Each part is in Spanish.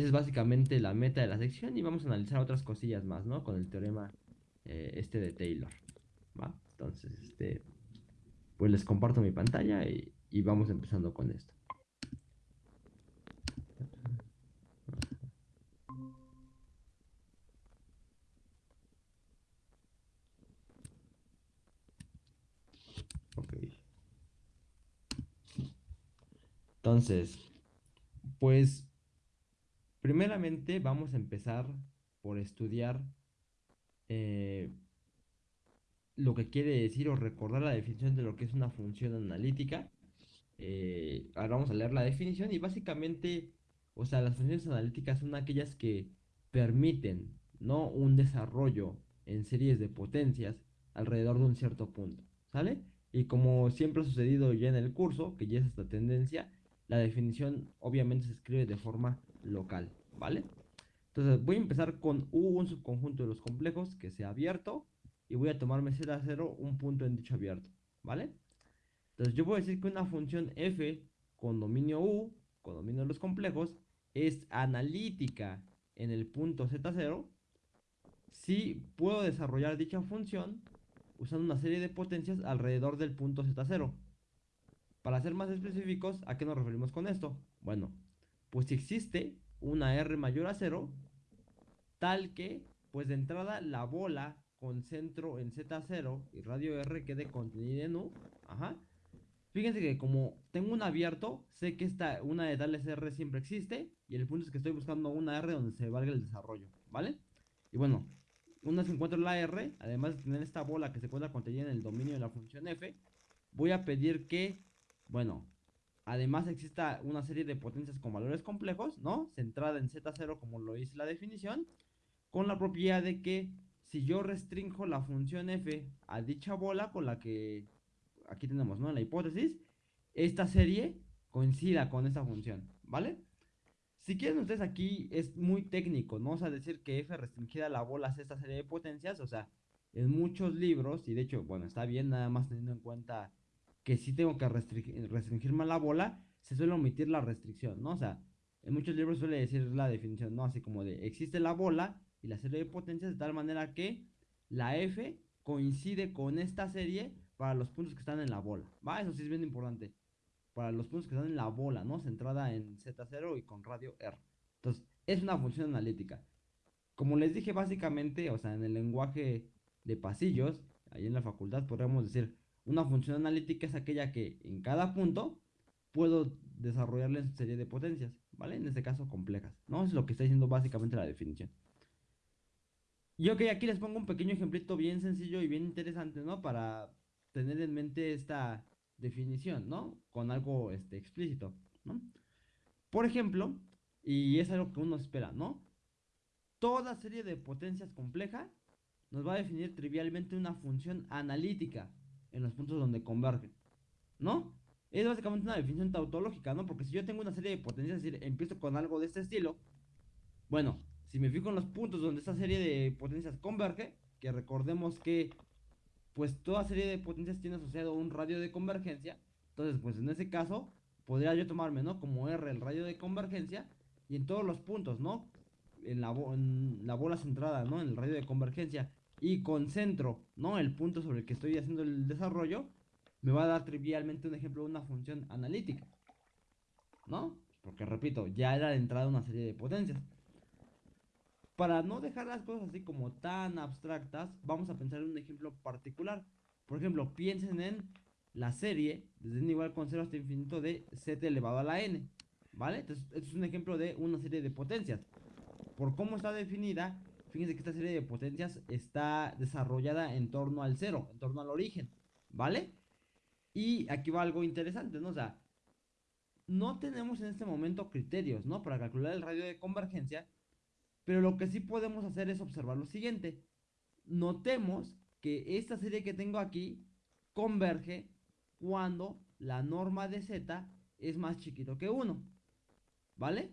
Esa es básicamente la meta de la sección y vamos a analizar otras cosillas más, ¿no? Con el teorema eh, este de Taylor, ¿va? Entonces, este, pues les comparto mi pantalla y, y vamos empezando con esto. Ok. Entonces, pues primeramente vamos a empezar por estudiar eh, lo que quiere decir o recordar la definición de lo que es una función analítica. Eh, ahora vamos a leer la definición y básicamente, o sea, las funciones analíticas son aquellas que permiten, ¿no? Un desarrollo en series de potencias alrededor de un cierto punto, ¿sale? Y como siempre ha sucedido ya en el curso, que ya es esta tendencia, la definición obviamente se escribe de forma local, ¿vale? Entonces voy a empezar con U, un subconjunto de los complejos que sea abierto, y voy a tomarme Z 0 un punto en dicho abierto, ¿vale? Entonces yo a decir que una función f con dominio U, con dominio de los complejos, es analítica en el punto Z0 si puedo desarrollar dicha función usando una serie de potencias alrededor del punto Z0. Para ser más específicos, ¿a qué nos referimos con esto? Bueno, pues si existe una R mayor a 0, tal que, pues de entrada, la bola con centro en Z0 y radio R quede contenida en U. Ajá. Fíjense que como tengo un abierto, sé que esta, una de tales R siempre existe. Y el punto es que estoy buscando una R donde se valga el desarrollo, ¿vale? Y bueno, una vez encuentro la R, además de tener esta bola que se encuentra contenida en el dominio de la función f, voy a pedir que, bueno, además exista una serie de potencias con valores complejos, ¿no? Centrada en Z0 como lo dice la definición, con la propiedad de que si yo restringo la función f a dicha bola con la que aquí tenemos, ¿no? La hipótesis, esta serie coincida con esta función, ¿vale? Si quieren ustedes aquí es muy técnico, ¿no? O sea, decir que f restringida a la bola es esta serie de potencias, o sea, en muchos libros, y de hecho, bueno, está bien nada más teniendo en cuenta que si tengo que restringirme a la bola, se suele omitir la restricción, ¿no? O sea, en muchos libros suele decir la definición, ¿no? Así como de, existe la bola y la serie de potencias de tal manera que la F coincide con esta serie para los puntos que están en la bola. ¿Va? Eso sí es bien importante. Para los puntos que están en la bola, ¿no? Centrada en Z0 y con radio R. Entonces, es una función analítica. Como les dije básicamente, o sea, en el lenguaje de pasillos, ahí en la facultad podríamos decir, una función analítica es aquella que en cada punto puedo desarrollarle en serie de potencias, ¿vale? En este caso complejas, ¿no? Es lo que está diciendo básicamente la definición. Y ok, aquí les pongo un pequeño ejemplito bien sencillo y bien interesante, ¿no? Para tener en mente esta definición, ¿no? Con algo este, explícito, ¿no? Por ejemplo, y es algo que uno espera, ¿no? Toda serie de potencias compleja nos va a definir trivialmente una función analítica en los puntos donde convergen, ¿no? Es básicamente una definición tautológica, ¿no? Porque si yo tengo una serie de potencias, es decir, empiezo con algo de este estilo, bueno, si me fijo en los puntos donde esta serie de potencias converge, que recordemos que pues toda serie de potencias tiene asociado un radio de convergencia, entonces pues en ese caso podría yo tomarme, ¿no? Como R el radio de convergencia y en todos los puntos, ¿no? En la, en la bola centrada, ¿no? En el radio de convergencia y concentro, ¿no? El punto sobre el que estoy haciendo el desarrollo, me va a dar trivialmente un ejemplo de una función analítica, ¿no? Porque repito, ya era de entrada una serie de potencias. Para no dejar las cosas así como tan abstractas, vamos a pensar en un ejemplo particular. Por ejemplo, piensen en la serie desde un igual con 0 hasta infinito de z elevado a la n. ¿Vale? Entonces, este es un ejemplo de una serie de potencias. Por cómo está definida, fíjense que esta serie de potencias está desarrollada en torno al cero, en torno al origen. ¿Vale? Y aquí va algo interesante, ¿no? O sea, no tenemos en este momento criterios, ¿no? Para calcular el radio de convergencia pero lo que sí podemos hacer es observar lo siguiente. Notemos que esta serie que tengo aquí converge cuando la norma de z es más chiquito que 1. ¿Vale?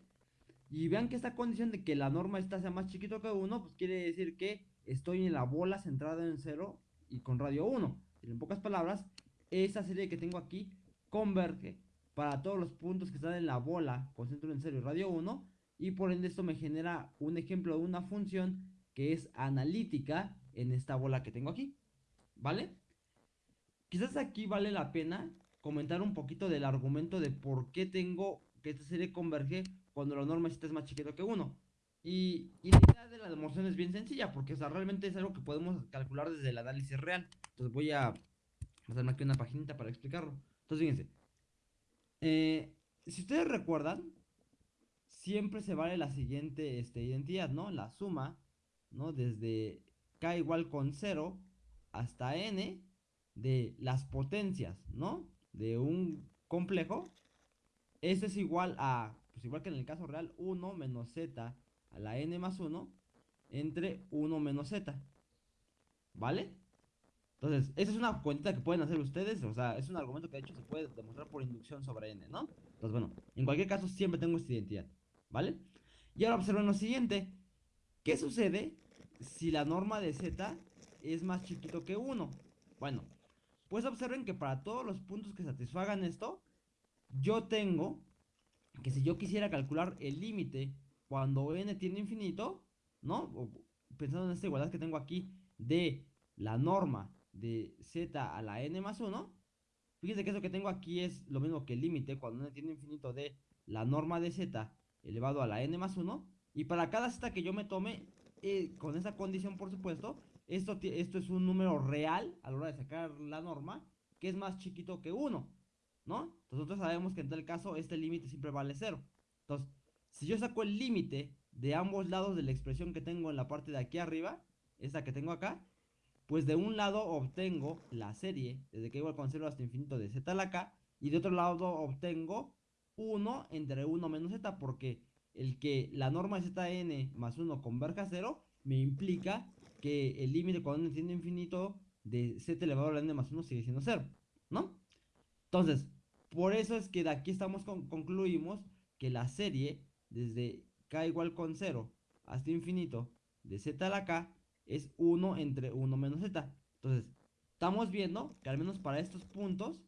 Y vean que esta condición de que la norma esta sea más chiquito que 1, pues quiere decir que estoy en la bola centrada en 0 y con radio 1. En pocas palabras, esa serie que tengo aquí converge para todos los puntos que están en la bola con centro en 0 y radio 1 y por ende esto me genera un ejemplo de una función que es analítica en esta bola que tengo aquí, ¿vale? Quizás aquí vale la pena comentar un poquito del argumento de por qué tengo que esta serie converge cuando la norma es más chiquito que 1. Y, la idea de la demostración es bien sencilla, porque realmente es algo que podemos calcular desde el análisis real. Entonces voy a hacerme aquí una paginita para explicarlo. Entonces fíjense. Eh, si ustedes recuerdan, siempre se vale la siguiente este, identidad, ¿no? La suma, ¿no? Desde k igual con 0 hasta n de las potencias, ¿no? De un complejo. Eso es igual a, pues igual que en el caso real, 1 menos z a la n más 1 entre 1 menos z. ¿Vale? Entonces, esa es una cuenta que pueden hacer ustedes, o sea, es un argumento que de hecho se puede demostrar por inducción sobre n, ¿no? Entonces, bueno, en cualquier caso siempre tengo esta identidad, ¿vale? Y ahora observen lo siguiente, ¿qué sucede si la norma de z es más chiquito que 1? Bueno, pues observen que para todos los puntos que satisfagan esto, yo tengo que si yo quisiera calcular el límite cuando n tiene infinito, ¿no? pensando en esta igualdad que tengo aquí de la norma de z a la n más 1, fíjense que eso que tengo aquí es lo mismo que el límite cuando n tiene infinito de la norma de z elevado a la n más 1, y para cada z que yo me tome, eh, con esa condición por supuesto, esto, esto es un número real a la hora de sacar la norma, que es más chiquito que 1, ¿no? Nosotros sabemos que en tal caso este límite siempre vale 0. Entonces, si yo saco el límite de ambos lados de la expresión que tengo en la parte de aquí arriba, esta que tengo acá, pues de un lado obtengo la serie, desde que igual con 0 hasta infinito de z a la k, y de otro lado obtengo 1 entre 1 menos z, porque el que la norma de zn más 1 converja a 0, me implica que el límite cuando n tiende infinito de z elevado a la n más 1 sigue siendo 0, ¿no? Entonces, por eso es que de aquí estamos concluimos que la serie desde k igual con 0 hasta infinito de z a la k es 1 entre 1 menos z. Entonces, estamos viendo que al menos para estos puntos,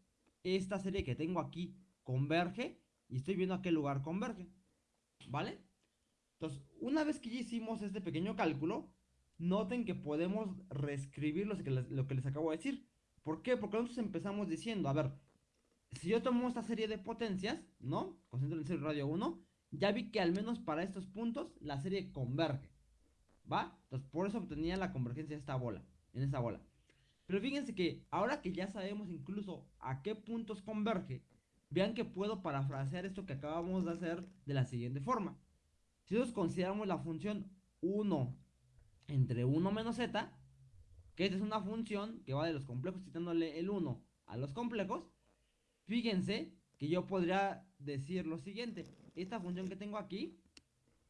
esta serie que tengo aquí converge y estoy viendo a qué lugar converge. ¿Vale? Entonces, una vez que ya hicimos este pequeño cálculo, noten que podemos reescribir lo que les, lo que les acabo de decir. ¿Por qué? Porque nosotros empezamos diciendo, a ver, si yo tomo esta serie de potencias, ¿no? Concentro en serie radio 1, ya vi que al menos para estos puntos la serie converge. ¿Va? Entonces por eso obtenía la convergencia de esta bola, en esta bola. Pero fíjense que ahora que ya sabemos incluso a qué puntos converge, vean que puedo parafrasear esto que acabamos de hacer de la siguiente forma. Si nosotros consideramos la función 1 entre 1 menos z, que esta es una función que va de los complejos quitándole el 1 a los complejos, fíjense que yo podría decir lo siguiente, esta función que tengo aquí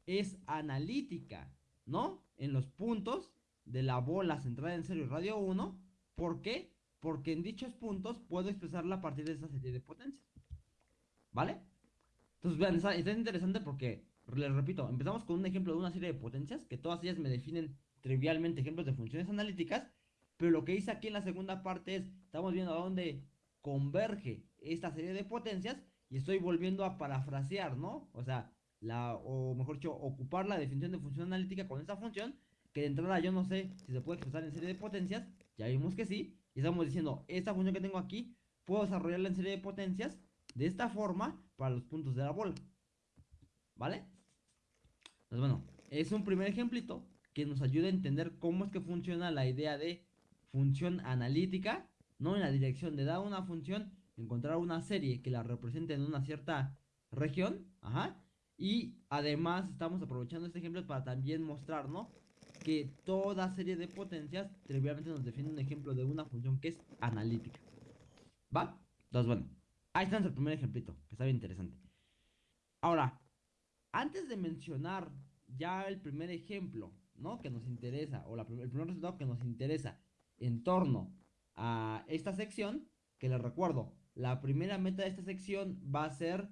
es analítica, ¿no? En los puntos de la bola centrada en serio radio 1, ¿por qué? Porque en dichos puntos puedo expresarla a partir de esta serie de potencias, ¿vale? Entonces vean, está, está interesante porque, les repito, empezamos con un ejemplo de una serie de potencias, que todas ellas me definen trivialmente ejemplos de funciones analíticas, pero lo que hice aquí en la segunda parte es, estamos viendo a dónde converge esta serie de potencias y estoy volviendo a parafrasear, ¿no? O sea, la, o mejor dicho, ocupar la definición de función analítica con esta función, que de entrada yo no sé si se puede expresar en serie de potencias, ya vimos que sí, y estamos diciendo, esta función que tengo aquí, puedo desarrollarla en serie de potencias de esta forma para los puntos de la bola, ¿vale? Pues bueno, es un primer ejemplito que nos ayuda a entender cómo es que funciona la idea de función analítica, no en la dirección de dar una función, encontrar una serie que la represente en una cierta región, ajá, y además estamos aprovechando este ejemplo para también mostrar, ¿no? Que toda serie de potencias trivialmente nos define un ejemplo de una función que es analítica. ¿Va? Entonces, bueno, ahí está nuestro primer ejemplito, que está bien interesante. Ahora, antes de mencionar ya el primer ejemplo, ¿no? Que nos interesa, o el primer resultado que nos interesa en torno a esta sección, que les recuerdo, la primera meta de esta sección va a ser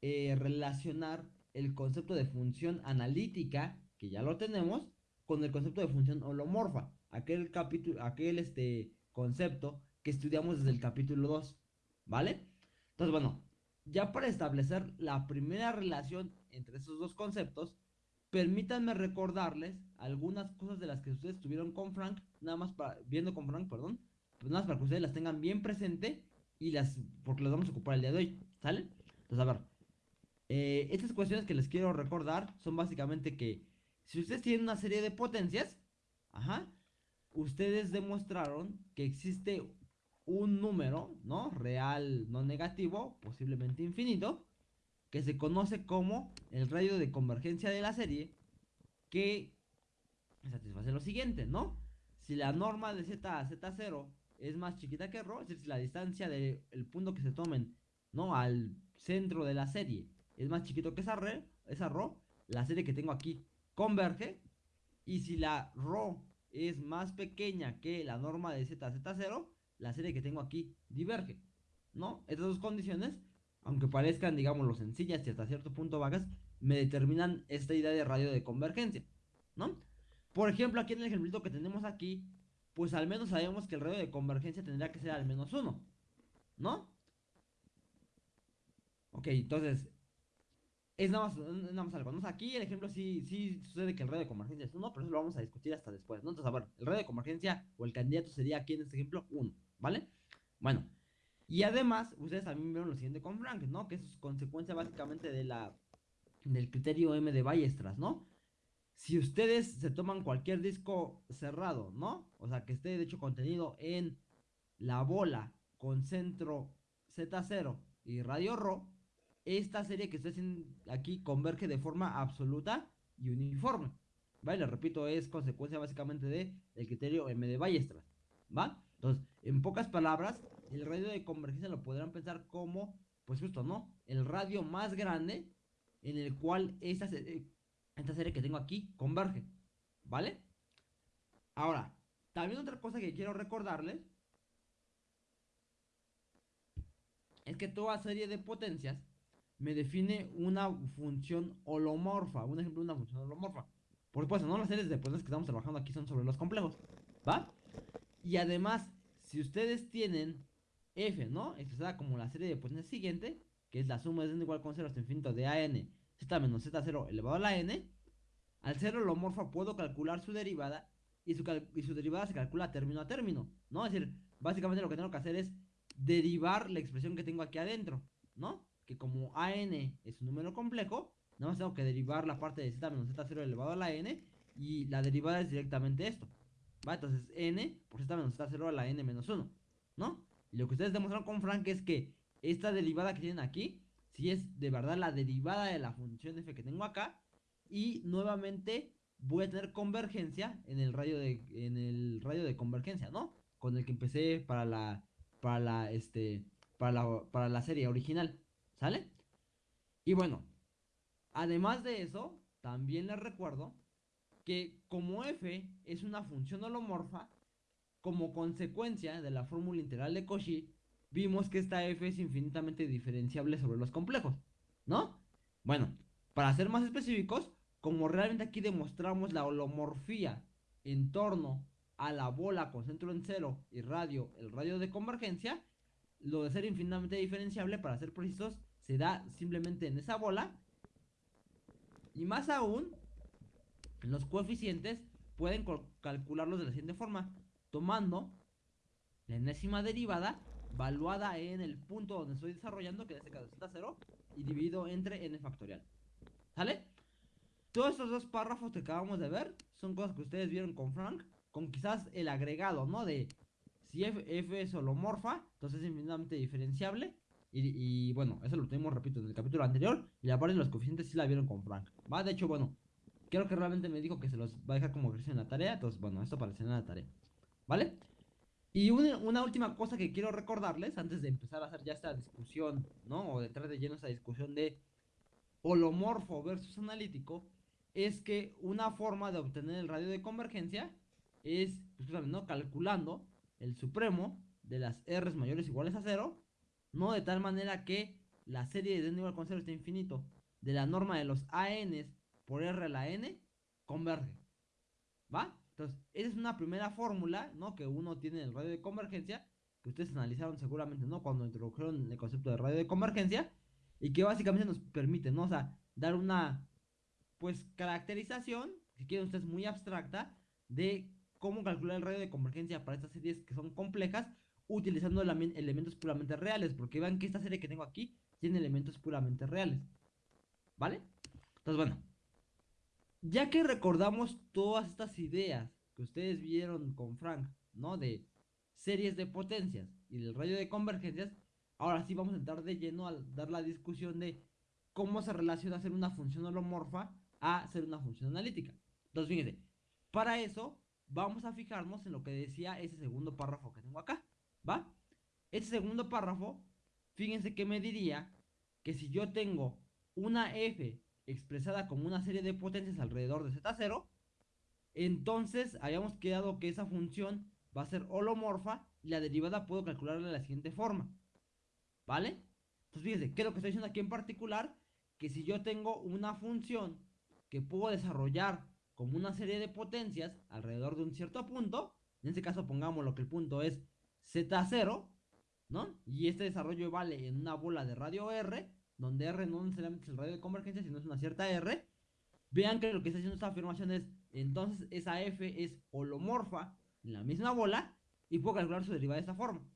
eh, relacionar el concepto de función analítica, que ya lo tenemos, con el concepto de función holomorfa, aquel capítulo, aquel este concepto que estudiamos desde el capítulo 2, ¿vale? Entonces, bueno, ya para establecer la primera relación entre esos dos conceptos, permítanme recordarles algunas cosas de las que ustedes tuvieron con Frank, nada más para, viendo con Frank, perdón, pues nada más para que ustedes las tengan bien presente y las, porque las vamos a ocupar el día de hoy, ¿sale? Entonces, a ver, eh, estas cuestiones que les quiero recordar son básicamente que si ustedes tienen una serie de potencias, ajá, ustedes demostraron que existe un número, ¿no? Real, no negativo, posiblemente infinito, que se conoce como el radio de convergencia de la serie, que satisface lo siguiente, ¿no? Si la norma de z a z0 es más chiquita que Rogers, la distancia del de punto que se tomen, ¿no? Al centro de la serie. Es más chiquito que esa, red, esa Ro, la serie que tengo aquí, converge. Y si la Ro es más pequeña que la norma de ZZ0, la serie que tengo aquí diverge, ¿no? Estas dos condiciones, aunque parezcan, digámoslo, sencillas y hasta cierto punto vagas, me determinan esta idea de radio de convergencia, ¿no? Por ejemplo, aquí en el ejemplito que tenemos aquí, pues al menos sabemos que el radio de convergencia tendría que ser al menos 1, ¿no? Ok, entonces, es nada más, nada más algo. ¿no? aquí el ejemplo sí, sí sucede que el radio de convergencia es 1, pero eso lo vamos a discutir hasta después, ¿no? Entonces, a ver, el radio de convergencia o el candidato sería aquí en este ejemplo 1, ¿vale? Bueno, y además, ustedes también vieron lo siguiente con Frank, ¿no? Que es consecuencia básicamente de la, del criterio M de Ballestras, ¿no? Si ustedes se toman cualquier disco cerrado, ¿no? O sea, que esté de hecho contenido en la bola con centro Z0 y radio Rho, esta serie que estoy aquí converge de forma absoluta y uniforme. ¿Vale? Le repito, es consecuencia básicamente de criterio M de Ballestras. ¿Va? Entonces, en pocas palabras, el radio de convergencia lo podrán pensar como, pues justo, ¿no? El radio más grande en el cual esta, esta serie que tengo aquí converge. ¿Vale? Ahora, también otra cosa que quiero recordarles es que toda serie de potencias me define una función holomorfa. Un ejemplo de una función holomorfa. Por supuesto, no las series de potencias que estamos trabajando aquí son sobre los complejos. ¿Va? Y además, si ustedes tienen f, ¿no? Expresada como la serie de potencias siguiente, que es la suma de n igual con 0 hasta infinito de an z menos z0 elevado a la n, al ser holomorfa puedo calcular su derivada y su, y su derivada se calcula término a término, ¿no? Es decir, básicamente lo que tengo que hacer es derivar la expresión que tengo aquí adentro, ¿no? Que como an es un número complejo, nada más tengo que derivar la parte de z menos z0 elevado a la n y la derivada es directamente esto. ¿Va? Entonces n por z menos z0 a la n menos 1, ¿no? Y lo que ustedes demostraron con Frank es que esta derivada que tienen aquí, si es de verdad la derivada de la función f que tengo acá, y nuevamente voy a tener convergencia en el radio de, en el radio de convergencia, ¿no? Con el que empecé para la, para la, este, para la, para la serie original, ¿sale? Y bueno, además de eso, también les recuerdo que como f es una función holomorfa, como consecuencia de la fórmula integral de Cauchy, vimos que esta f es infinitamente diferenciable sobre los complejos, ¿no? Bueno, para ser más específicos, como realmente aquí demostramos la holomorfía en torno a la bola con centro en cero y radio, el radio de convergencia, lo de ser infinitamente diferenciable, para ser precisos, se da simplemente en esa bola. Y más aún, los coeficientes pueden calcularlos de la siguiente forma tomando la enésima derivada valuada en el punto donde estoy desarrollando, que en este caso es 0, y dividido entre n factorial. ¿Sale? Todos estos dos párrafos que acabamos de ver son cosas que ustedes vieron con Frank, con quizás el agregado, ¿no? De si f, es holomorfa, entonces es infinitamente diferenciable. Y, bueno, eso lo tenemos, repito, en el capítulo anterior. Y la los coeficientes sí la vieron con Frank. ¿Va? De hecho, bueno, creo que realmente me dijo que se los va a dejar como ejercicio en la tarea. Entonces, bueno, esto aparecerá en la tarea. ¿Vale? Y una, última cosa que quiero recordarles antes de empezar a hacer ya esta discusión, ¿no? O de entrar de lleno esta discusión de holomorfo versus analítico, es que una forma de obtener el radio de convergencia es, pues, ¿no? Calculando el supremo de las R mayores iguales a cero, ¿no? De tal manera que la serie de n igual con 0 está infinito de la norma de los AN por R a la N converge. ¿Va? Esa es una primera fórmula, ¿no? Que uno tiene en el radio de convergencia, que ustedes analizaron seguramente, ¿no? Cuando introdujeron el concepto de radio de convergencia. y que básicamente nos permite, ¿no? O sea, dar una, pues, caracterización, si quieren ustedes, muy abstracta, de cómo calcular el radio de convergencia para estas series que son complejas, utilizando elementos puramente reales, porque vean que esta serie que tengo aquí tiene elementos puramente reales, ¿vale? Entonces, bueno, ya que recordamos todas estas ideas que ustedes vieron con Frank, ¿no? De series de potencias y del radio de convergencias, ahora sí vamos a entrar de lleno a dar la discusión de cómo se relaciona ser una función holomorfa a ser una función analítica. Entonces, fíjense, para eso vamos a fijarnos en lo que decía ese segundo párrafo que tengo acá, ¿va? Ese segundo párrafo, fíjense que me diría que si yo tengo una f expresada como una serie de potencias alrededor de z0, entonces habíamos quedado que esa función va a ser holomorfa y la derivada puedo calcularla de la siguiente forma. ¿Vale? Entonces fíjense, ¿qué es lo que estoy diciendo aquí en particular? Que si yo tengo una función que puedo desarrollar como una serie de potencias alrededor de un cierto punto, en este caso pongamos lo que el punto es z0, ¿no? Y este desarrollo vale en una bola de radio R, donde R no necesariamente es el radio de convergencia, sino es una cierta R. Vean que lo que está haciendo esta afirmación es, entonces esa F es holomorfa en la misma bola y puedo calcular su derivada de esta forma.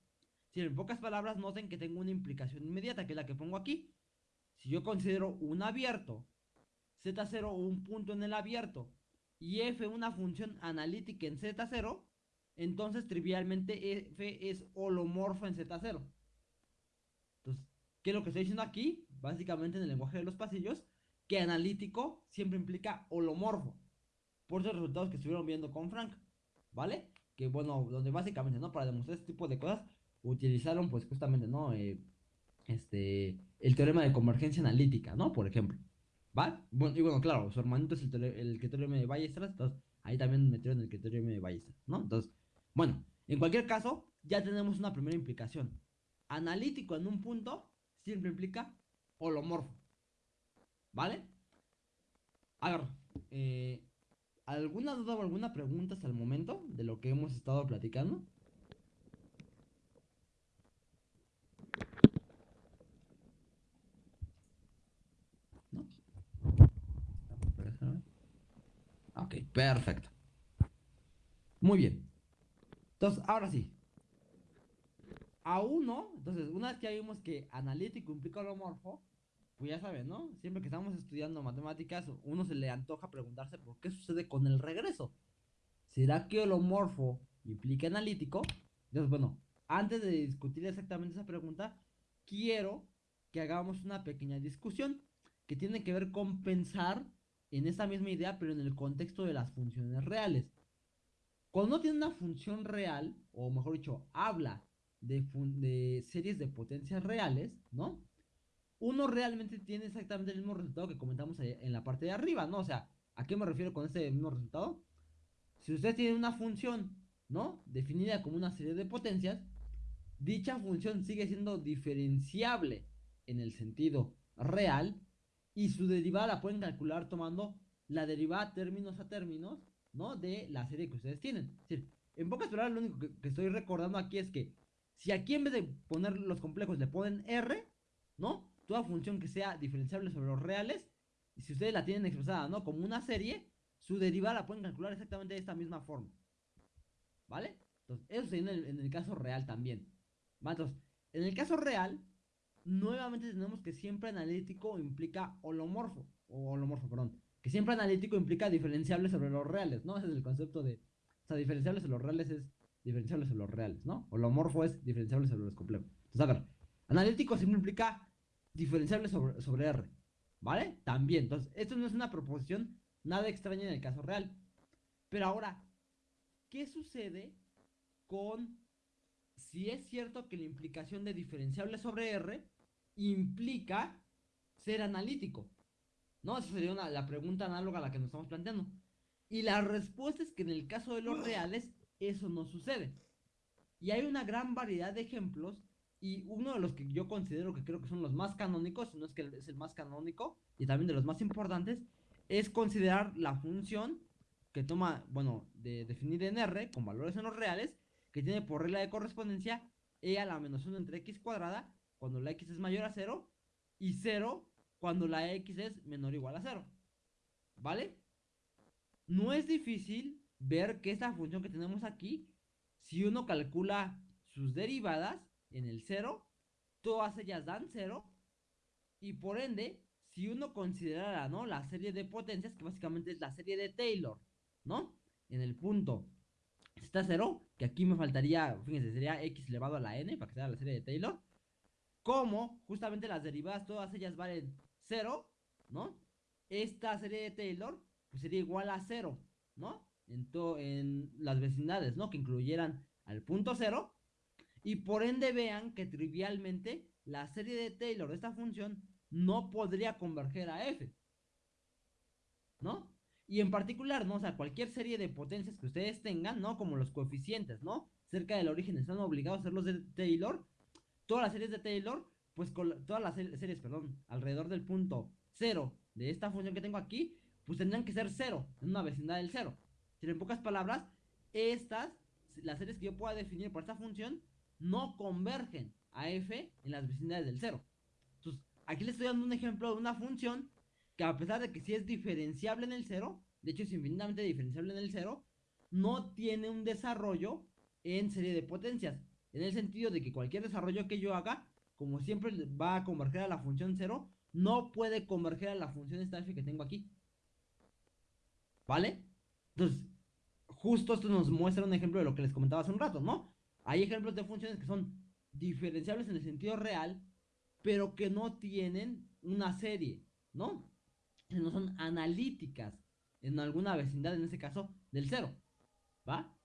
Si en pocas palabras noten que tengo una implicación inmediata, que es la que pongo aquí. Si yo considero un abierto, Z0 un punto en el abierto y F una función analítica en Z0, entonces trivialmente F es holomorfa en Z0. Entonces, ¿qué es lo que estoy diciendo aquí? Básicamente en el lenguaje de los pasillos, que analítico siempre implica holomorfo. Por esos resultados que estuvieron viendo con Frank, ¿vale? Que bueno, donde básicamente, ¿no? Para demostrar este tipo de cosas, utilizaron pues justamente, ¿no? Eh, este, el teorema de convergencia analítica, ¿no? Por ejemplo. ¿Va? Bueno, y bueno, claro, su hermanito es el, el teorema de Ballestras, entonces ahí también metieron el teorema de Ballestras, ¿no? Entonces, bueno, en cualquier caso, ya tenemos una primera implicación. Analítico en un punto siempre implica holomorfo. ¿Vale? A ver, eh, ¿alguna duda o alguna pregunta hasta el momento de lo que hemos estado platicando? Ok, perfecto. Muy bien. Entonces, ahora sí. A uno, entonces, una vez que vimos que analítico implica holomorfo, pues ya saben, ¿no? Siempre que estamos estudiando matemáticas, uno se le antoja preguntarse por qué sucede con el regreso. ¿Será que holomorfo implica analítico? Entonces, bueno, antes de discutir exactamente esa pregunta, quiero que hagamos una pequeña discusión que tiene que ver con pensar en esa misma idea, pero en el contexto de las funciones reales. Cuando uno tiene una función real, o mejor dicho, habla de, series de potencias reales, ¿no? Uno realmente tiene exactamente el mismo resultado que comentamos en la parte de arriba, ¿no? O sea, ¿a qué me refiero con ese mismo resultado? Si usted tiene una función, ¿no? Definida como una serie de potencias, dicha función sigue siendo diferenciable en el sentido real y su derivada la pueden calcular tomando la derivada términos a términos, ¿no? De la serie que ustedes tienen. En pocas palabras, lo único que, estoy recordando aquí es que si aquí en vez de poner los complejos le ponen R, ¿no? Toda función que sea diferenciable sobre los reales, y si ustedes la tienen expresada, ¿no? Como una serie, su derivada la pueden calcular exactamente de esta misma forma. ¿Vale? Entonces, eso sería en el, en el caso real también. Entonces, en el caso real, nuevamente tenemos que siempre analítico implica holomorfo, o holomorfo, perdón, que siempre analítico implica diferenciable sobre los reales, ¿no? Ese es el concepto de, o sea, diferenciable sobre los reales es diferenciable sobre los reales, ¿no? Holomorfo es diferenciable sobre los complejos. Entonces, a ver, analítico siempre implica diferenciable sobre, sobre R, ¿vale? También, entonces, esto no es una proposición nada extraña en el caso real. Pero ahora, ¿qué sucede con si es cierto que la implicación de diferenciable sobre R implica ser analítico? ¿No? Esa sería la pregunta análoga a la que nos estamos planteando. Y la respuesta es que en el caso de los reales, eso no sucede. Y hay una gran variedad de ejemplos. Y uno de los que yo considero que creo que son los más canónicos, si no es que es el más canónico, y también de los más importantes, es considerar la función que toma, bueno, de definir en R, con valores en los reales, que tiene por regla de correspondencia e a la menos 1 entre x cuadrada, cuando la x es mayor a 0, y 0 cuando la x es menor o igual a 0. ¿Vale? No es difícil ver que esta función que tenemos aquí, si uno calcula sus derivadas en el 0, todas ellas dan 0. Y por ende, si uno considerara, ¿no? La serie de potencias, que básicamente es la serie de Taylor, ¿no? En el punto está 0, que aquí me faltaría, fíjense, sería x elevado a la n, para que sea la serie de Taylor. Como justamente las derivadas, todas ellas valen 0, ¿no? Esta serie de Taylor, pues sería igual a 0, ¿no? En, en las vecindades, ¿no? Que incluyeran al punto 0. Y por ende vean que trivialmente la serie de Taylor de esta función no podría converger a f. ¿No? Y en particular, ¿no? O sea, cualquier serie de potencias que ustedes tengan, ¿no? Como los coeficientes, ¿no? Cerca del origen están obligados a ser los de Taylor. Todas las series de Taylor, pues todas las series, perdón, alrededor del punto 0 de esta función que tengo aquí, pues tendrían que ser 0, en una vecindad del 0. Si en pocas palabras, estas, las series que yo pueda definir por esta función, no convergen a f en las vecindades del 0. Entonces, aquí les estoy dando un ejemplo de una función que a pesar de que sí es diferenciable en el 0, de hecho es infinitamente diferenciable en el 0, no tiene un desarrollo en serie de potencias. En el sentido de que cualquier desarrollo que yo haga, como siempre va a converger a la función 0, no puede converger a la función esta f que tengo aquí. ¿Vale? Entonces, justo esto nos muestra un ejemplo de lo que les comentaba hace un rato, ¿no? Hay ejemplos de funciones que son diferenciables en el sentido real, pero que no tienen una serie, ¿no? No son analíticas en alguna vecindad, en este caso, del cero, ¿va?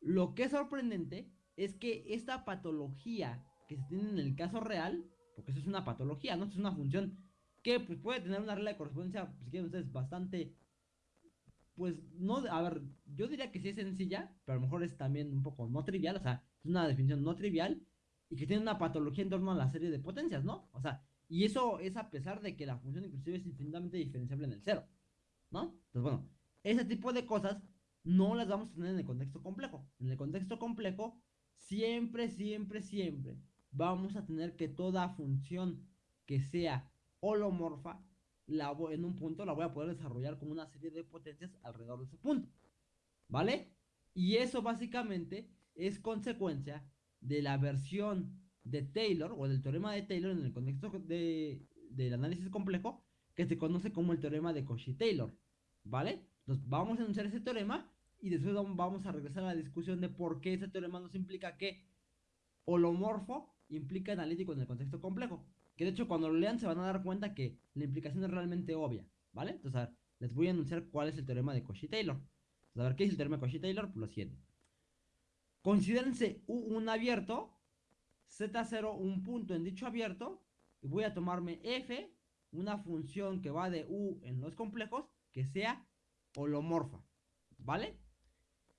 Lo que es sorprendente es que esta patología que se tiene en el caso real, porque eso es una patología, ¿no? es una función que pues, puede tener una regla de correspondencia, si quieren ustedes, bastante pues no, a ver, yo diría que sí es sencilla, pero a lo mejor es también un poco no trivial, o sea, es una definición no trivial y que tiene una patología en torno a la serie de potencias, ¿no? O sea, y eso es a pesar de que la función inclusive es infinitamente diferenciable en el cero, ¿no? Entonces, bueno, ese tipo de cosas no las vamos a tener en el contexto complejo. En el contexto complejo, siempre, siempre, siempre vamos a tener que toda función que sea holomorfa la en un punto la voy a poder desarrollar con una serie de potencias alrededor de ese punto. ¿Vale? Y eso básicamente es consecuencia de la versión de Taylor o del teorema de Taylor en el contexto de, del análisis complejo que se conoce como el teorema de Cauchy-Taylor. ¿Vale? Entonces vamos a enunciar ese teorema y después vamos a regresar a la discusión de por qué ese teorema nos implica que holomorfo implica analítico en el contexto complejo. Que de hecho cuando lo lean se van a dar cuenta que la implicación es realmente obvia, ¿vale? Entonces, les voy a anunciar cuál es el teorema de Cauchy-Taylor. a ver, ¿qué es el teorema de Cauchy-Taylor? Pues lo siguiente. Considérense un abierto, Z0 un punto en dicho abierto, y voy a tomarme F, una función que va de U en los complejos, que sea holomorfa, ¿vale?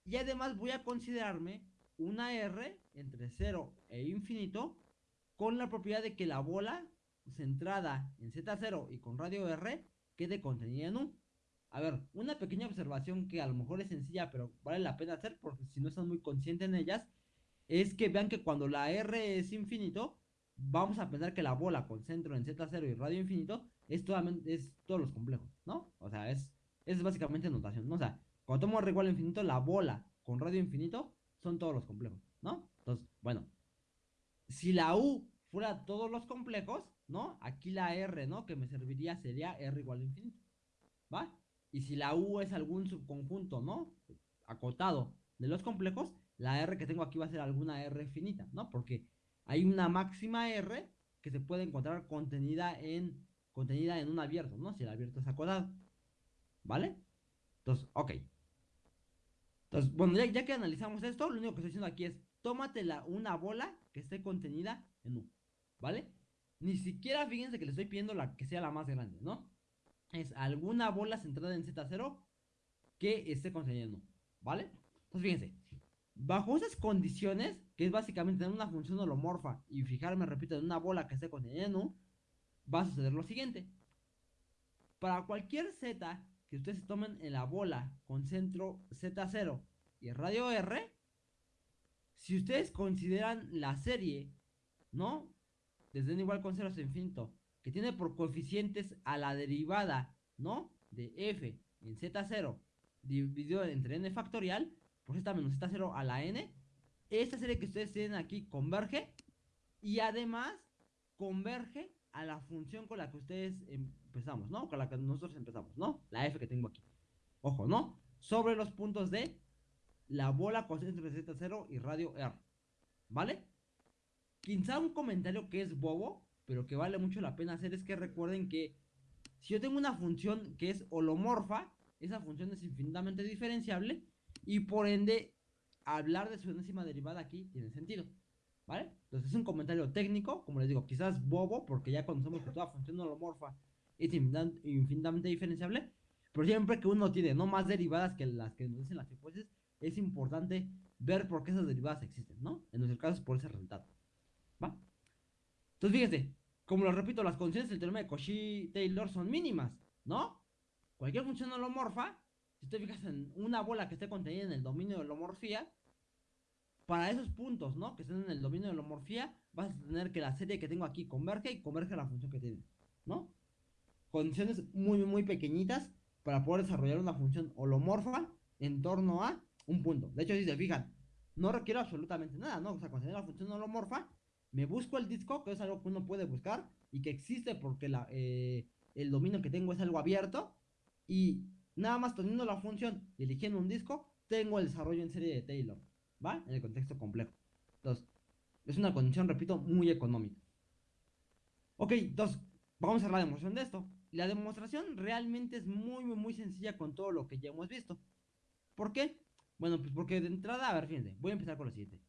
Y además voy a considerarme una R entre 0 e infinito con la propiedad de que la bola centrada en Z0 y con radio R quede contenida en U. A ver, una pequeña observación que a lo mejor es sencilla, pero vale la pena hacer porque si no están muy conscientes en ellas, es que vean que cuando la R es infinito, vamos a pensar que la bola con centro en Z0 y radio infinito es, es todos los complejos, ¿no? O sea, es, es básicamente notación, ¿no? O sea, cuando tomo R igual a infinito, la bola con radio infinito son todos los complejos, ¿no? Entonces, bueno, si la U fuera todos los complejos, ¿no? Aquí la R, ¿no? Que me serviría sería R igual a infinito, ¿va? Y si la U es algún subconjunto, ¿no? Acotado de los complejos, la R que tengo aquí va a ser alguna R finita, ¿no? Porque hay una máxima R que se puede encontrar contenida en, contenida en un abierto, ¿no? Si el abierto es acotado, ¿vale? Entonces, ok. Entonces, bueno, ya, ya que analizamos esto, lo único que estoy diciendo aquí es, tómate una bola que esté contenida en U, ¿vale? Ni siquiera fíjense que le estoy pidiendo la que sea la más grande, ¿no? Es alguna bola centrada en Z0 que esté contenida en U, ¿vale? Entonces fíjense, bajo esas condiciones, que es básicamente tener una función holomorfa y fijarme, repito, en una bola que esté contenida en U, va a suceder lo siguiente. Para cualquier Z que ustedes tomen en la bola con centro Z0 y radio R, si ustedes consideran la serie, ¿no? Desde n igual con 0 hasta infinito, que tiene por coeficientes a la derivada, ¿no? De f en z0 dividido entre n factorial, pues esta menos z0 a la n. Esta serie que ustedes tienen aquí converge y además converge a la función con la que ustedes empezamos, ¿no? Con la que nosotros empezamos, ¿no? La f que tengo aquí. Ojo, ¿no? Sobre los puntos de la bola con centro de z0 y radio r. ¿Vale? Quizá un comentario que es bobo, pero que vale mucho la pena hacer es que recuerden que si yo tengo una función que es holomorfa, esa función es infinitamente diferenciable y por ende hablar de su enésima derivada aquí tiene sentido. ¿Vale? Entonces es un comentario técnico, como les digo, quizás bobo, porque ya conocemos que toda función holomorfa es infinitamente diferenciable, pero siempre que uno tiene no más derivadas que las que nos dicen las hipótesis, es importante ver por qué esas derivadas existen, ¿no? En nuestro caso es por ese resultado. ¿Va? Entonces fíjense, como lo repito, las condiciones del teorema de Cauchy-Taylor son mínimas, ¿no? Cualquier función holomorfa, si te fijas en una bola que esté contenida en el dominio de holomorfía, para esos puntos, ¿no? Que estén en el dominio de holomorfía, vas a tener que la serie que tengo aquí converge y converge a la función que tiene, ¿no? Condiciones muy, muy pequeñitas para poder desarrollar una función holomorfa en torno a un punto. De hecho, si se fijan, no requiero absolutamente nada, ¿no? O sea, cuando la función holomorfa, me busco el disco, que es algo que uno puede buscar y que existe porque eh, el dominio que tengo es algo abierto. Y nada más teniendo la función y eligiendo un disco, tengo el desarrollo en serie de Taylor. ¿Va? En el contexto complejo. Entonces, es una condición, repito, muy económica. Ok, entonces, vamos a hacer la demostración de esto. La demostración realmente es muy, muy, muy sencilla con todo lo que ya hemos visto. ¿Por qué? Bueno, pues porque de entrada, a ver, fíjense, voy a empezar con lo siguiente.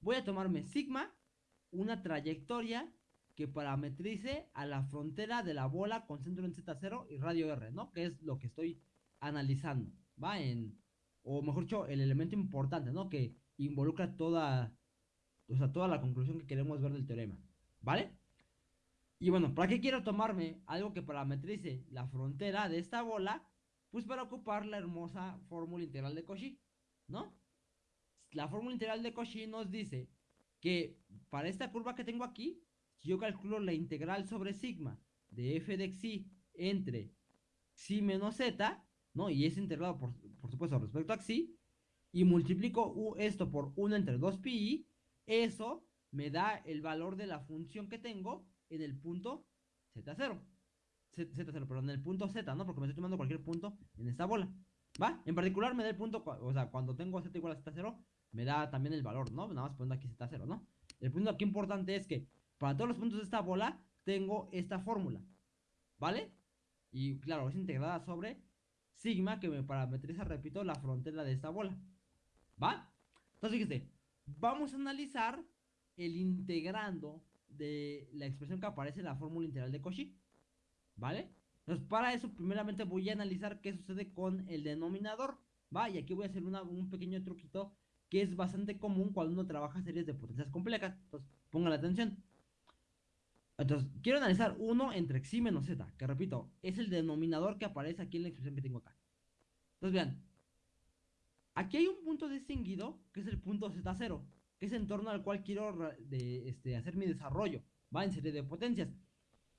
Voy a tomarme sigma, una trayectoria que parametrice a la frontera de la bola con centro en Z0 y radio R, ¿no? Que es lo que estoy analizando, ¿va? En, o mejor dicho, el elemento importante, ¿no? Que involucra toda, o sea, toda la conclusión que queremos ver del teorema, ¿vale? Y bueno, ¿para qué quiero tomarme algo que parametrice la frontera de esta bola? Pues para ocupar la hermosa fórmula integral de Cauchy, ¿no? La fórmula integral de Cauchy nos dice que para esta curva que tengo aquí, si yo calculo la integral sobre sigma de f de xi entre xi menos z, ¿no? Y es integrado, por, por supuesto, respecto a xi, y multiplico esto por 1 entre 2 pi, eso me da el valor de la función que tengo en el punto z0. Z0, perdón, en el punto z, ¿no? Porque me estoy tomando cualquier punto en esta bola. ¿Va? En particular me da el punto, o sea, cuando tengo z igual a z0, me da también el valor, ¿no? Nada más poniendo aquí z0, ¿no? El punto aquí importante es que para todos los puntos de esta bola tengo esta fórmula, ¿vale? Y claro, es integrada sobre sigma que me parametriza, repito, la frontera de esta bola. ¿Va? Entonces, fíjese, vamos a analizar el integrando de la expresión que aparece en la fórmula integral de Cauchy. ¿Vale? Entonces, para eso, primeramente voy a analizar qué sucede con el denominador. ¿Va? Y aquí voy a hacer un pequeño truquito que es bastante común cuando uno trabaja series de potencias complejas. Entonces, pongan atención. Entonces, quiero analizar 1 entre x menos z, que repito, es el denominador que aparece aquí en la expresión que tengo acá. Entonces, vean, Aquí hay un punto distinguido, que es el punto Z0, que es en torno al cual quiero de, este, hacer mi desarrollo, va en serie de potencias.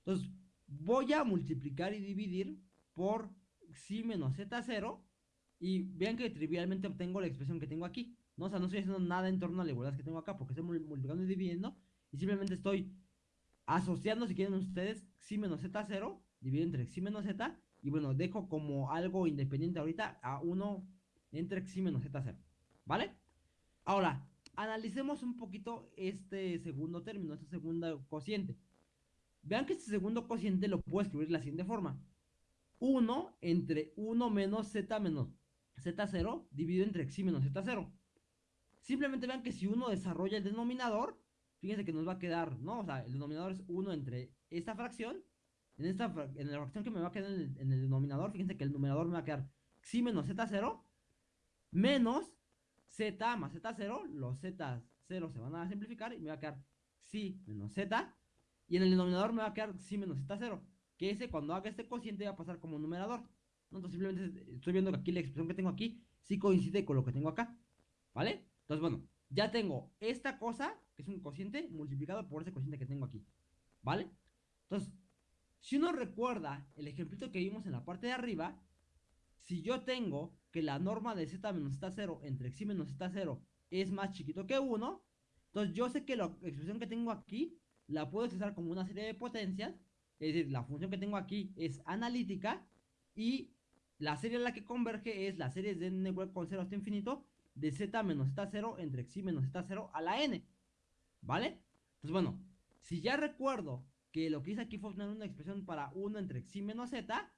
Entonces, voy a multiplicar y dividir por xi menos Z0, y vean que trivialmente obtengo la expresión que tengo aquí. ¿no? O sea, no estoy haciendo nada en torno a la igualdad que tengo acá, porque estoy multiplicando y dividiendo, y simplemente estoy asociando, si quieren ustedes, xi menos Z0, dividido entre xi menos Z, y bueno, dejo como algo independiente ahorita a 1 entre x menos z0. ¿Vale? Ahora, analicemos un poquito este segundo término, este segundo cociente. Vean que este segundo cociente lo puedo escribir de la siguiente forma. 1 entre 1 menos z menos z0 dividido entre x menos z0. Simplemente vean que si uno desarrolla el denominador, fíjense que nos va a quedar, ¿no? O sea, el denominador es 1 entre esta fracción. En, esta, en la fracción que me va a quedar en el, en el denominador, fíjense que el numerador me va a quedar x menos z0 menos z más z0, los z0 se van a simplificar y me va a quedar si menos z, y en el denominador me va a quedar si menos z0, que ese cuando haga este cociente va a pasar como numerador. Entonces simplemente estoy viendo que aquí la expresión que tengo aquí sí coincide con lo que tengo acá, ¿vale? Entonces bueno, ya tengo esta cosa, que es un cociente, multiplicado por ese cociente que tengo aquí, ¿vale? Entonces, Si uno recuerda el ejemplito que vimos en la parte de arriba, si yo tengo que la norma de z menos z0 entre x menos z0 es más chiquito que 1, entonces yo sé que la expresión que tengo aquí la puedo expresar como una serie de potencias, es decir, la función que tengo aquí es analítica y la serie a la que converge es la serie de n igual con 0 hasta infinito de z menos z0 entre x menos z0 a la n. ¿Vale? Entonces, bueno, si ya recuerdo que lo que hice aquí fue obtener una expresión para 1 entre x menos z,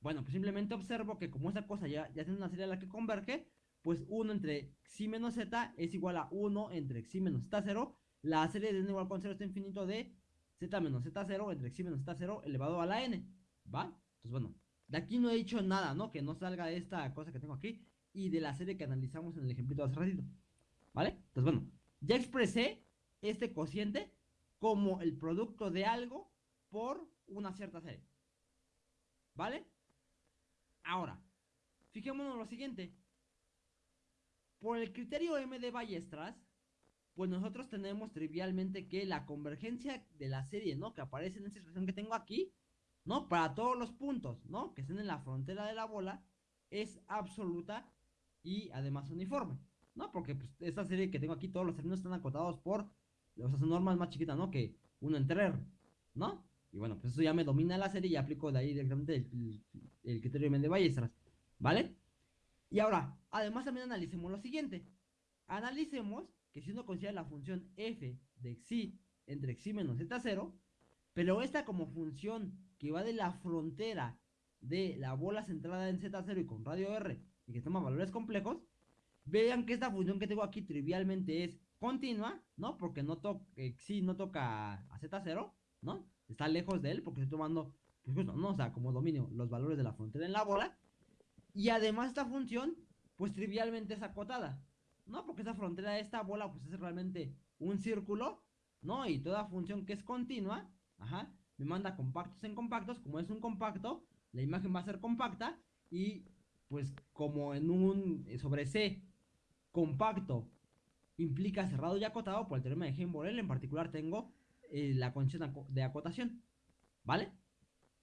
bueno, pues simplemente observo que como esa cosa ya, ya tiene una serie a la que converge, pues 1 entre x menos z es igual a 1 entre x menos z0, la serie de n igual con 0 hasta infinito de z menos z0 entre x menos z0 elevado a la n, ¿va? Entonces, bueno, de aquí no he dicho nada, ¿no? Que no salga esta cosa que tengo aquí y de la serie que analizamos en el ejemplito de hace ratito, ¿vale? Entonces, bueno, ya expresé este cociente como el producto de algo por una cierta serie, ¿vale? Ahora, fijémonos en lo siguiente. Por el criterio M de Ballestras, pues nosotros tenemos trivialmente que la convergencia de la serie, ¿no? Que aparece en esta expresión que tengo aquí, ¿no? Para todos los puntos, ¿no? Que estén en la frontera de la bola, es absoluta y además uniforme, ¿no? Porque pues, esta serie que tengo aquí, todos los términos están acotados por, o sea, son normas más chiquitas, ¿no? Que uno entre ¿no? Y bueno, pues eso ya me domina la serie y aplico de ahí directamente el, criterio de Ballestras, ¿vale? Y ahora, además también analicemos lo siguiente. Analicemos que si uno considera la función f de xi entre xi menos z0, pero esta como función que va de la frontera de la bola centrada en z0 y con radio r y que toma valores complejos, vean que esta función que tengo aquí trivialmente es continua, ¿no? Porque no toca, xi no toca a z0, ¿no? está lejos de él porque estoy tomando, pues justo, ¿no? O sea, como dominio los valores de la frontera en la bola. Y además esta función, pues trivialmente es acotada, ¿no? Porque esa frontera de esta bola, pues es realmente un círculo, ¿no? Y toda función que es continua, ajá, me manda compactos en compactos, como es un compacto, la imagen va a ser compacta y pues como en un sobre C compacto implica cerrado y acotado por el teorema de Heim-Borel, en particular tengo eh, la condición de acotación. ¿Vale?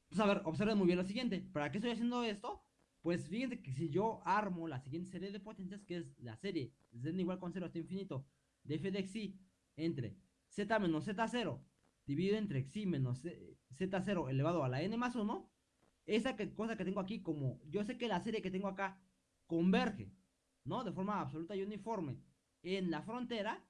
Pues a ver, observen muy bien lo siguiente. ¿Para qué estoy haciendo esto? Pues fíjense que si yo armo la siguiente serie de potencias, que es la serie z igual con 0 hasta infinito de f de xi entre z menos z0 dividido entre xi menos z0 elevado a la n más 1, esa cosa que tengo aquí, como yo sé que la serie que tengo acá converge, ¿no? De forma absoluta y uniforme en la frontera,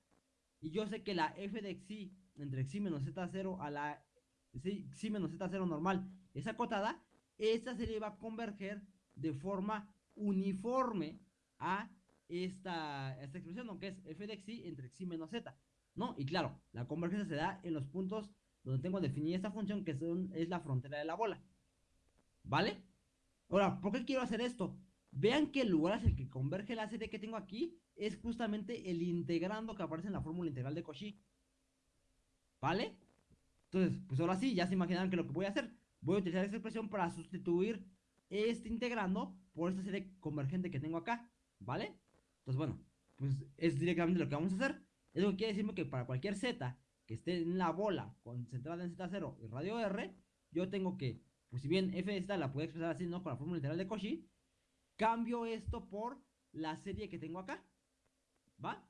y yo sé que la f de xi entre x menos z0 a la x menos z0 normal es acotada, esta serie va a converger de forma uniforme a esta, esta expresión, aunque es f de x entre x menos z, ¿no? Y claro, la convergencia se da en los puntos donde tengo definida esta función, que son, es la frontera de la bola, ¿vale? Ahora, ¿por qué quiero hacer esto? Vean que el lugar hacia el que converge la serie que tengo aquí es justamente el integrando que aparece en la fórmula integral de Cauchy. ¿Vale? Entonces, pues ahora sí, ya se imaginan que lo que voy a hacer. Voy a utilizar esta expresión para sustituir este integrando por esta serie convergente que tengo acá. ¿Vale? Entonces, bueno, pues es directamente lo que vamos a hacer. Eso quiere decirme que para cualquier z que esté en la bola concentrada en z0 y radio r, yo tengo que, pues si bien f de z la puedo expresar así, ¿no? Con la fórmula literal de Cauchy, cambio esto por la serie que tengo acá. ¿Va?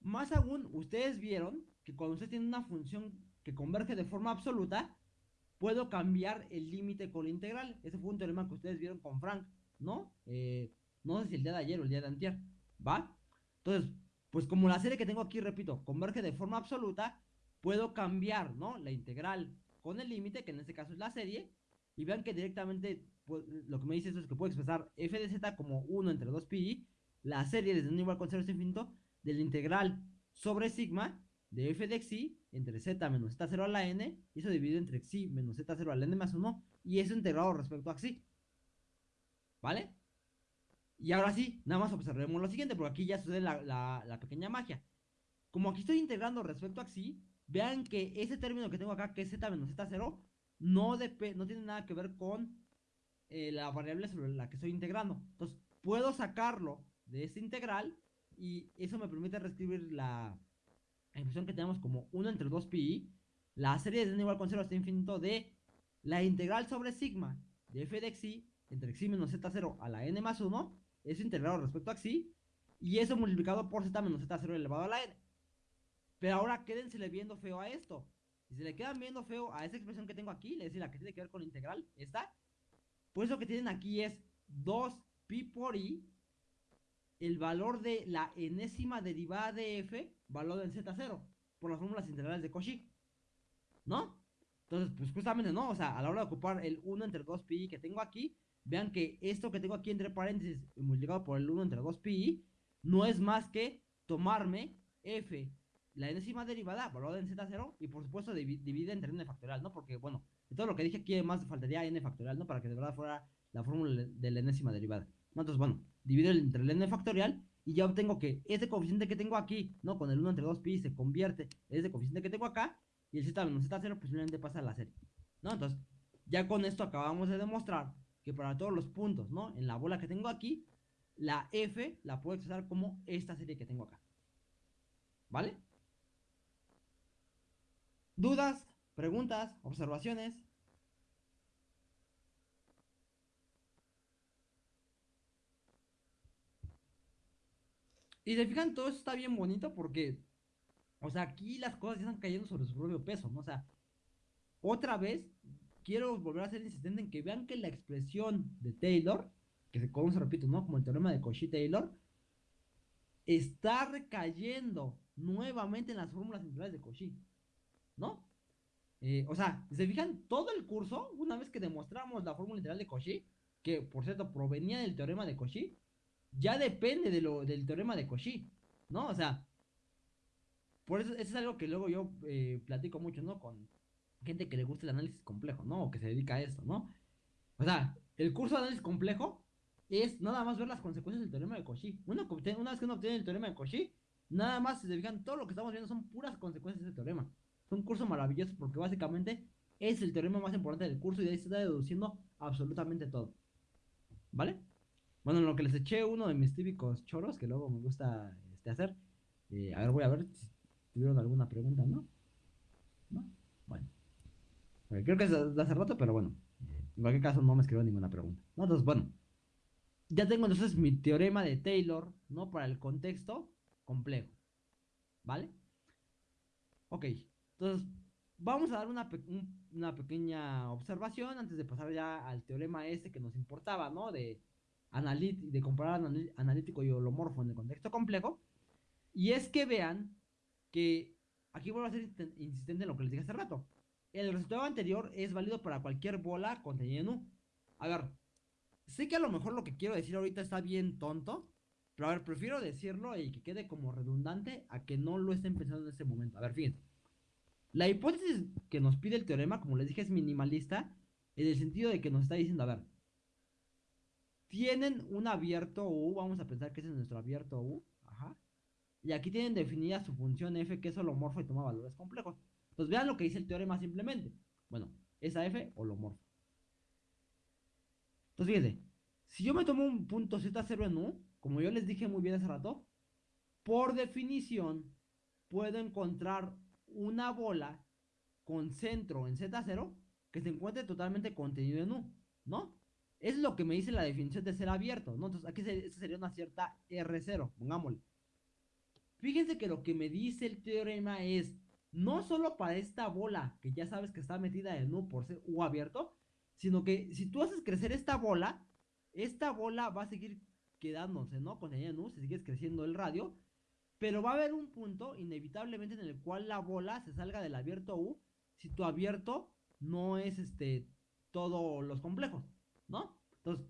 Más aún, ustedes vieron que cuando usted tiene una función que converge de forma absoluta, puedo cambiar el límite con la integral. Ese fue un teorema que ustedes vieron con Frank, ¿no? Eh, no sé si el día de ayer o el día de antier, ¿va? Entonces, pues como la serie que tengo aquí, repito, converge de forma absoluta, puedo cambiar, ¿no? La integral con el límite, que en este caso es la serie, y vean que directamente pues, lo que me dice eso es que puedo expresar f de z como 1 entre 2 pi, la serie desde un igual con 0 infinito, de la integral sobre sigma de f de xi entre z menos z0 a la n, y eso dividido entre xi menos z0 a la n más 1, y eso integrado respecto a xi. ¿Vale? Y ahora sí, nada más observemos lo siguiente, porque aquí ya sucede la, pequeña magia. Como aquí estoy integrando respecto a xi, vean que ese término que tengo acá, que es z menos z0, no, no tiene nada que ver con eh, la variable sobre la que estoy integrando. Entonces, puedo sacarlo de este integral y eso me permite reescribir la, la expresión que tenemos como 1 entre 2pi, la serie de n igual con 0 hasta infinito de la integral sobre sigma de f de xi entre xi menos z0 a la n más 1, eso integrado respecto a xi, y eso multiplicado por z menos z0 elevado a la n. Pero ahora quédensele viendo feo a esto. Si se le quedan viendo feo a esa expresión que tengo aquí, es decir, la que tiene que ver con integral, esta, pues lo que tienen aquí es 2pi por i, el valor de la enésima derivada de f, valor en z0, por las fórmulas integrales de Cauchy. ¿No? Entonces, pues justamente no, o sea, a la hora de ocupar el 1 entre 2pi que tengo aquí, vean que esto que tengo aquí entre paréntesis multiplicado por el 1 entre 2pi no es más que tomarme f, la enésima derivada, valorada en z0, y por supuesto divide entre n factorial, ¿no? Porque, bueno, todo lo que dije aquí además faltaría n factorial, ¿no? Para que de verdad fuera la fórmula de la enésima derivada. Entonces, bueno, divido entre el n factorial y ya obtengo que ese coeficiente que tengo aquí, ¿no? Con el 1 entre 2pi se convierte en ese coeficiente que tengo acá y el z menos z0 pues simplemente pasa a la serie, ¿no? Entonces, ya con esto acabamos de demostrar que para todos los puntos, ¿no? En la bola que tengo aquí, la f la puedo expresar como esta serie que tengo acá. ¿Vale? ¿Dudas? ¿Preguntas? ¿Observaciones? Y se fijan, todo eso está bien bonito porque, o sea, aquí las cosas ya están cayendo sobre su propio peso, ¿no? O sea, otra vez, quiero volver a ser insistente en que vean que la expresión de Taylor, que se conoce, repito, ¿no? Como el teorema de Cauchy-Taylor, está recayendo nuevamente en las fórmulas integrales de Cauchy, ¿no? Eh, o sea, se fijan, todo el curso, una vez que demostramos la fórmula integral de Cauchy, que por cierto provenía del teorema de Cauchy, ya depende de lo, del teorema de Cauchy, ¿no? O sea, por eso, eso es algo que luego yo eh, platico mucho, ¿no? Con gente que le gusta el análisis complejo, ¿no? O que se dedica a esto, ¿no? O sea, el curso de análisis complejo es nada más ver las consecuencias del teorema de Cauchy. Una, una vez que uno obtiene el teorema de Cauchy, nada más se fijan, todo lo que estamos viendo son puras consecuencias de ese teorema. Es un curso maravilloso porque básicamente es el teorema más importante del curso y de ahí se está deduciendo absolutamente todo. ¿Vale? Bueno, en lo que les eché uno de mis típicos choros que luego me gusta este, hacer. Eh, a ver, voy a ver si tuvieron alguna pregunta, ¿no? ¿No? Bueno. creo que es de hace rato, pero bueno. En cualquier caso no me escribió ninguna pregunta. Entonces, bueno. Ya tengo entonces mi teorema de Taylor, ¿no? Para el contexto complejo. ¿Vale? Ok. Entonces, vamos a dar una, una pequeña observación antes de pasar ya al teorema ese que nos importaba, ¿no? De de comparar analítico y holomorfo en el contexto complejo. Y es que vean que aquí vuelvo a ser insistente en lo que les dije hace rato. El resultado anterior es válido para cualquier bola contenida en U. A ver, sé que a lo mejor lo que quiero decir ahorita está bien tonto, pero a ver, prefiero decirlo y que quede como redundante a que no lo estén pensando en ese momento. A ver, fíjense. La hipótesis que nos pide el teorema, como les dije, es minimalista en el sentido de que nos está diciendo, a ver, tienen un abierto U, vamos a pensar que ese es nuestro abierto U, ajá. Y aquí tienen definida su función f que es holomorfo y toma valores complejos. Entonces vean lo que dice el teorema simplemente. Bueno, esa f holomorfo. Entonces fíjense, si yo me tomo un punto Z0 en U, como yo les dije muy bien hace rato, por definición puedo encontrar una bola con centro en Z0 que se encuentre totalmente contenido en U, ¿no? Es lo que me dice la definición de ser abierto, ¿no? Entonces aquí sería una cierta R0, pongámosle. Fíjense que lo que me dice el teorema es, no solo para esta bola, que ya sabes que está metida en U por ser U abierto, sino que si tú haces crecer esta bola, esta bola va a seguir quedándose, ¿no? Con en U, se sigue creciendo el radio, pero va a haber un punto inevitablemente en el cual la bola se salga del abierto U, si tu abierto no es este todos los complejos. ¿No? Entonces,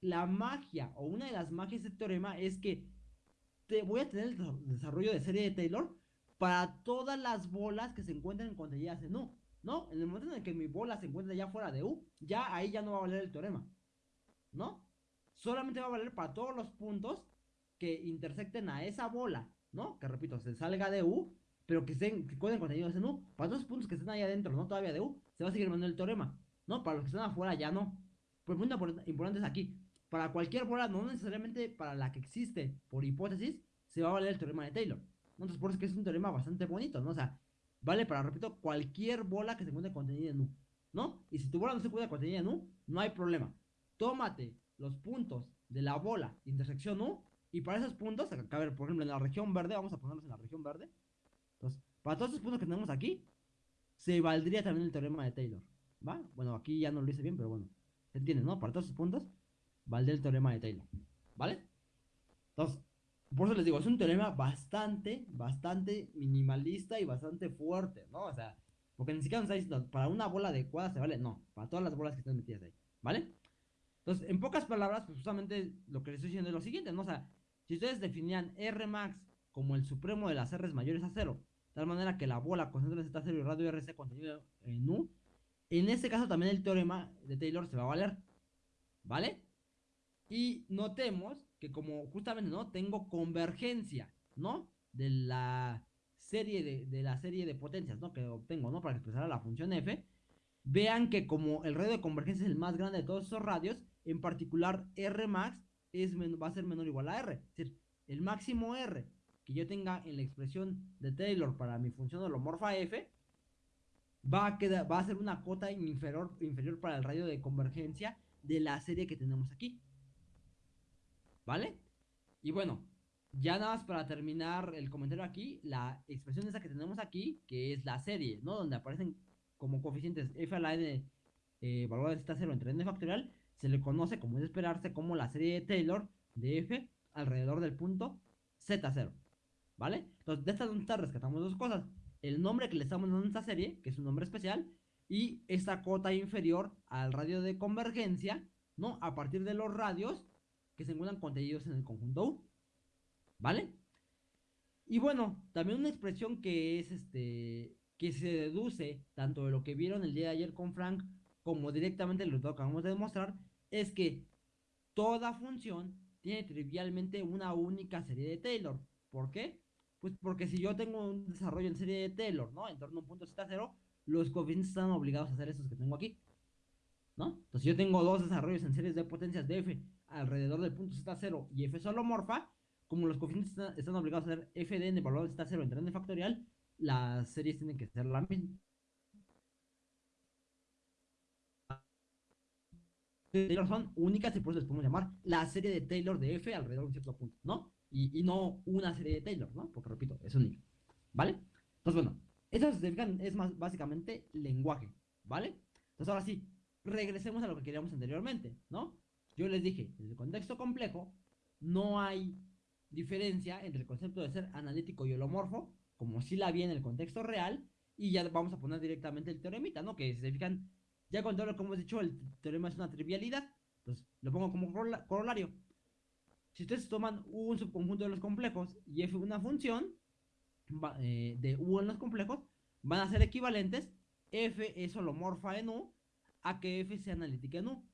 la magia o una de las magias de este teorema es que te voy a tener el desarrollo de serie de Taylor para todas las bolas que se encuentren contenidas en U, ¿no? En el momento en el que mi bola se encuentra ya fuera de U, ya ahí ya no va a valer el teorema, ¿no? Solamente va a valer para todos los puntos que intersecten a esa bola, ¿no? Que repito, se salga de U, pero que, estén, que contenidos en U. Para todos los puntos que estén ahí adentro, ¿no? Todavía de U, se va a seguir mandando el teorema, ¿no? Para los que están afuera ya no. Pues muy importante es aquí. Para cualquier bola, no necesariamente para la que existe por hipótesis, se va a valer el teorema de Taylor. Entonces, por eso es que es un teorema bastante bonito, ¿no? O sea, vale para, repito, cualquier bola que se encuentre contenida en U, ¿no? Y si tu bola no se encuentra contenida en U, no hay problema. Tómate los puntos de la bola intersección U y para esos puntos, acá, a ver, por ejemplo, en la región verde, vamos a ponerlos en la región verde. Entonces, para todos esos puntos que tenemos aquí, se valdría también el teorema de Taylor, ¿va? Bueno, aquí ya no lo hice bien, pero bueno, se entiende, ¿no? Para todos esos puntos, valdría el teorema de Taylor, ¿vale? Entonces, por eso les digo, es un teorema bastante, bastante minimalista y bastante fuerte, ¿no? O sea, porque ni siquiera nos está diciendo, para una bola adecuada se vale, no, para todas las bolas que están metidas ahí, ¿vale? Entonces, en pocas palabras, pues justamente lo que les estoy diciendo es lo siguiente, ¿no? O sea, si ustedes definían R max como el supremo de las R's mayores a cero, de tal manera que la bola concentra en Z0 y radio RC contenido en U, en ese caso también el teorema de Taylor se va a valer, ¿vale? Y notemos que como justamente, ¿no? Tengo convergencia, ¿no? De la serie de, de la serie de potencias, ¿no? Que obtengo, ¿no? Para expresar la función f. Vean que como el radio de convergencia es el más grande de todos esos radios, en particular R max es, va a ser menor o igual a R. Es decir, el máximo R que yo tenga en la expresión de Taylor para mi función holomorfa f va a, quedar, va a ser una cota inferior, para el radio de convergencia de la serie que tenemos aquí. ¿Vale? Y bueno, ya nada más para terminar el comentario aquí, la expresión esa que tenemos aquí, que es la serie, ¿no? Donde aparecen como coeficientes f a la n valor de z0 entre n factorial, se le conoce, como es esperarse, como la serie de Taylor de f alrededor del punto z0. ¿Vale? Entonces, de estas dos rescatamos dos cosas. El nombre que le estamos dando a esta serie, que es un nombre especial, y esta cota inferior al radio de convergencia, ¿no? A partir de los radios que se encuentran contenidos en el conjunto U. ¿Vale? Y bueno, también una expresión que es este que se deduce tanto de lo que vieron el día de ayer con Frank como directamente lo que acabamos de demostrar es que toda función tiene trivialmente una única serie de Taylor. ¿Por qué? Pues porque si yo tengo un desarrollo en serie de Taylor, ¿no? En torno a un punto z0, los coeficientes están obligados a hacer esos que tengo aquí. ¿No? Entonces yo tengo dos desarrollos en series de potencias de f alrededor del punto z0 y f solomorfa, como los coeficientes están, obligados a ser f de n valor de z0 entre n factorial, las series tienen que ser la misma. Taylor son únicas y por eso les podemos llamar la serie de Taylor de f alrededor de un cierto punto, ¿no? Y, no una serie de Taylor, ¿no? Porque repito, es única, ¿vale? Entonces, bueno, eso es más básicamente lenguaje, ¿vale? Entonces, ahora sí, regresemos a lo que queríamos anteriormente, ¿no? Yo les dije, en el contexto complejo no hay diferencia entre el concepto de ser analítico y holomorfo, como si la había en el contexto real, y ya vamos a poner directamente el teoremita, ¿no? Que si se fijan, ya todo lo que hemos dicho, el teorema es una trivialidad, entonces lo pongo como corolario. Si ustedes toman un subconjunto de los complejos y f una función eh, de u en los complejos, van a ser equivalentes, f es holomorfa en u, a que f sea analítica en u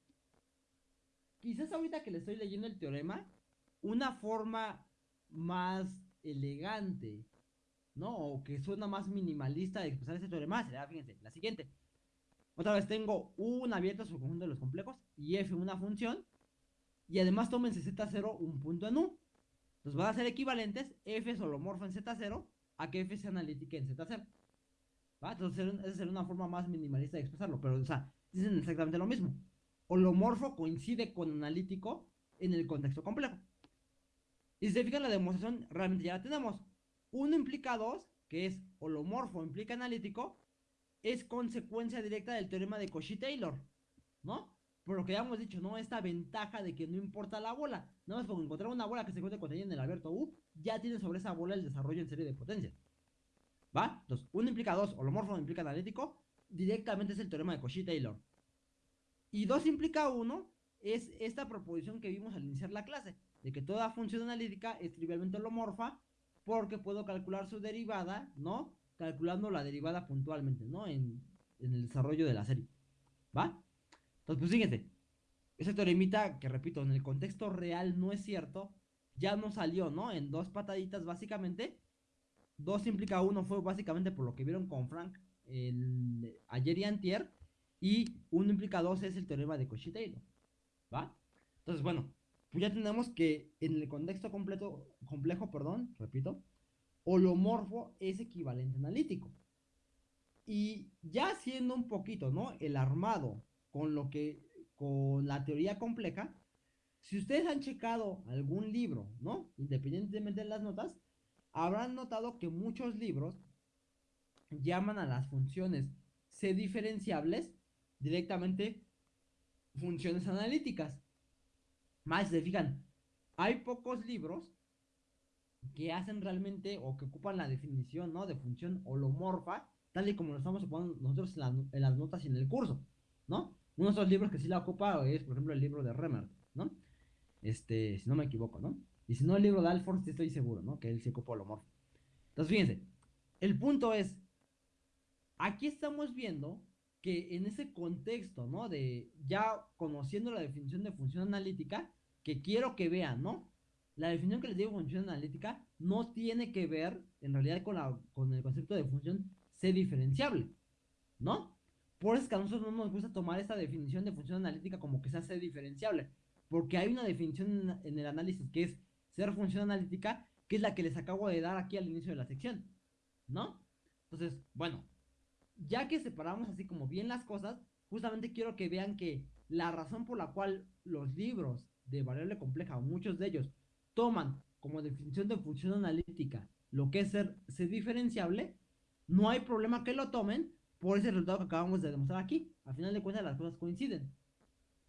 quizás ahorita que le estoy leyendo el teorema, una forma más elegante, ¿no? O que suena más minimalista de expresar ese teorema será, fíjense, la siguiente. Otra vez tengo un abierto su conjunto de los complejos y f una función. Y además tómense z0 un punto en u. Entonces van a ser equivalentes f solomorfo en z0 a que f sea analítica en z0. ¿Va? Entonces esa sería una forma más minimalista de expresarlo. Pero, o sea, dicen exactamente lo mismo holomorfo coincide con analítico en el contexto complejo. Y si se fijan la demostración, realmente ya la tenemos. Uno implica dos, que es holomorfo implica analítico, es consecuencia directa del teorema de Cauchy-Taylor, ¿no? Por lo que ya hemos dicho, ¿no? Esta ventaja de que no importa la bola. Nada más por encontrar una bola que se encuentre contenida en el Alberto U, ya tiene sobre esa bola el desarrollo en serie de potencias. ¿Va? Entonces, uno implica dos, holomorfo implica analítico, directamente es el teorema de Cauchy-Taylor. Y 2 implica 1 es esta proposición que vimos al iniciar la clase, de que toda función analítica es trivialmente holomorfa porque puedo calcular su derivada, ¿no? Calculando la derivada puntualmente, ¿no? En, el desarrollo de la serie. ¿Va? Entonces, pues fíjense, ese teoremita que repito, en el contexto real no es cierto, ya no salió, ¿no? En dos pataditas básicamente. 2 implica 1 fue básicamente por lo que vieron con Frank el, ayer y antier. Y 1 implica 2 es el teorema de Cauchy-Taylor. ¿Va? Entonces, bueno, pues ya tenemos que en el contexto completo, complejo, perdón, repito, holomorfo es equivalente analítico. Y ya haciendo un poquito, ¿no? El armado con lo que, con la teoría compleja, si ustedes han checado algún libro, ¿no? Independientemente de las notas, habrán notado que muchos libros llaman a las funciones C diferenciables directamente funciones analíticas. Más, se fijan, hay pocos libros que hacen realmente o que ocupan la definición, ¿no? De función holomorfa, tal y como lo estamos ocupando nosotros en, las notas y en el curso, ¿no? Uno de esos libros que sí la ocupa es, por ejemplo, el libro de Remert, ¿no? Este, si no me equivoco, ¿no? Y si no, el libro de Alford, estoy seguro, ¿no? Que él se ocupa holomorfa. Entonces, fíjense, el punto es, aquí estamos viendo que en ese contexto, ¿no? De ya conociendo la definición de función analítica, que quiero que vean, ¿no? La definición que les digo de función analítica no tiene que ver en realidad con, la, con el concepto de función C diferenciable, ¿no? Por eso es que a nosotros no nos gusta tomar esta definición de función analítica como que sea C diferenciable, porque hay una definición en el análisis que es ser función analítica, que es la que les acabo de dar aquí al inicio de la sección, ¿no? Entonces, bueno, ya que separamos así como bien las cosas, justamente quiero que vean que la razón por la cual los libros de variable compleja, muchos de ellos, toman como definición de función analítica lo que es ser, ser diferenciable, no hay problema que lo tomen por ese resultado que acabamos de demostrar aquí. Al final de cuentas las cosas coinciden.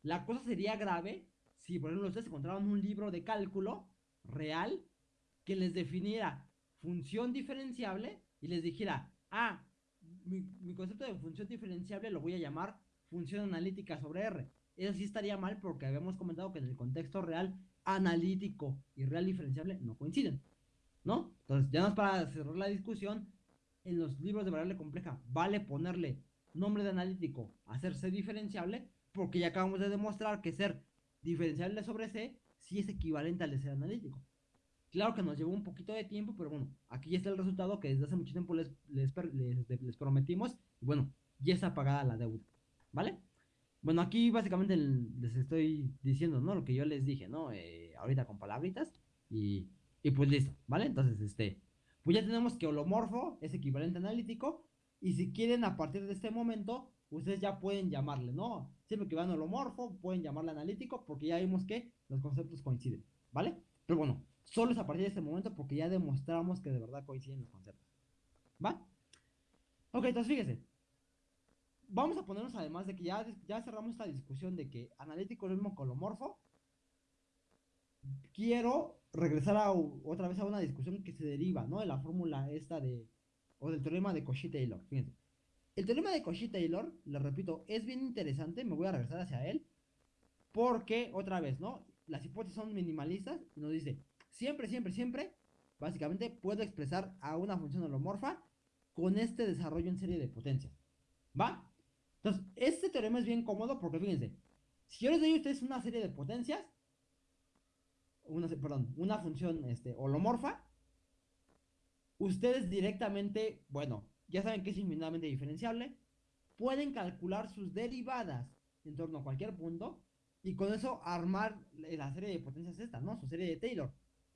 La cosa sería grave si, por ejemplo, ustedes encontraran un libro de cálculo real que les definiera función diferenciable y les dijera, ah, mi, concepto de función diferenciable lo voy a llamar función analítica sobre R. Eso sí estaría mal porque habíamos comentado que en el contexto real analítico y real diferenciable no coinciden. ¿No? Entonces, ya no para cerrar la discusión, en los libros de variable compleja vale ponerle nombre de analítico C diferenciable porque ya acabamos de demostrar que ser diferenciable sobre C sí es equivalente al de ser analítico. Claro que nos llevó un poquito de tiempo, pero bueno, aquí ya está el resultado que desde hace mucho tiempo les, les, les, prometimos. Y bueno, ya está pagada la deuda, ¿vale? Bueno, aquí básicamente les estoy diciendo, ¿no? Lo que yo les dije, ¿no? Eh, ahorita con palabritas y, y pues listo, ¿vale? Entonces, este, pues ya tenemos que holomorfo es equivalente analítico y si quieren a partir de este momento, ustedes ya pueden llamarle, ¿no? Siempre que van holomorfo, pueden llamarle analítico porque ya vimos que los conceptos coinciden, ¿vale? Pero bueno, Solo es a partir de este momento porque ya demostramos que de verdad coinciden los conceptos. ¿Va? Ok, entonces fíjese. Vamos a ponernos además de que ya, ya cerramos esta discusión de que analítico es el mismo colomorfo. Quiero regresar a, otra vez a una discusión que se deriva, ¿no? De la fórmula esta de, o del teorema de Cauchy-Taylor. Fíjense. El teorema de Cauchy-Taylor, le repito, es bien interesante, me voy a regresar hacia él, porque, otra vez, ¿no? Las hipótesis son minimalistas y nos dice, siempre, siempre, siempre, básicamente puedo expresar a una función holomorfa con este desarrollo en serie de potencias. ¿Va? Entonces, este teorema es bien cómodo porque fíjense, si yo les doy a ustedes una serie de potencias, una, perdón, una función este, holomorfa, ustedes directamente, bueno, ya saben que es infinitamente diferenciable, pueden calcular sus derivadas en torno a cualquier punto y con eso armar la serie de potencias esta, ¿no? Su serie de Taylor.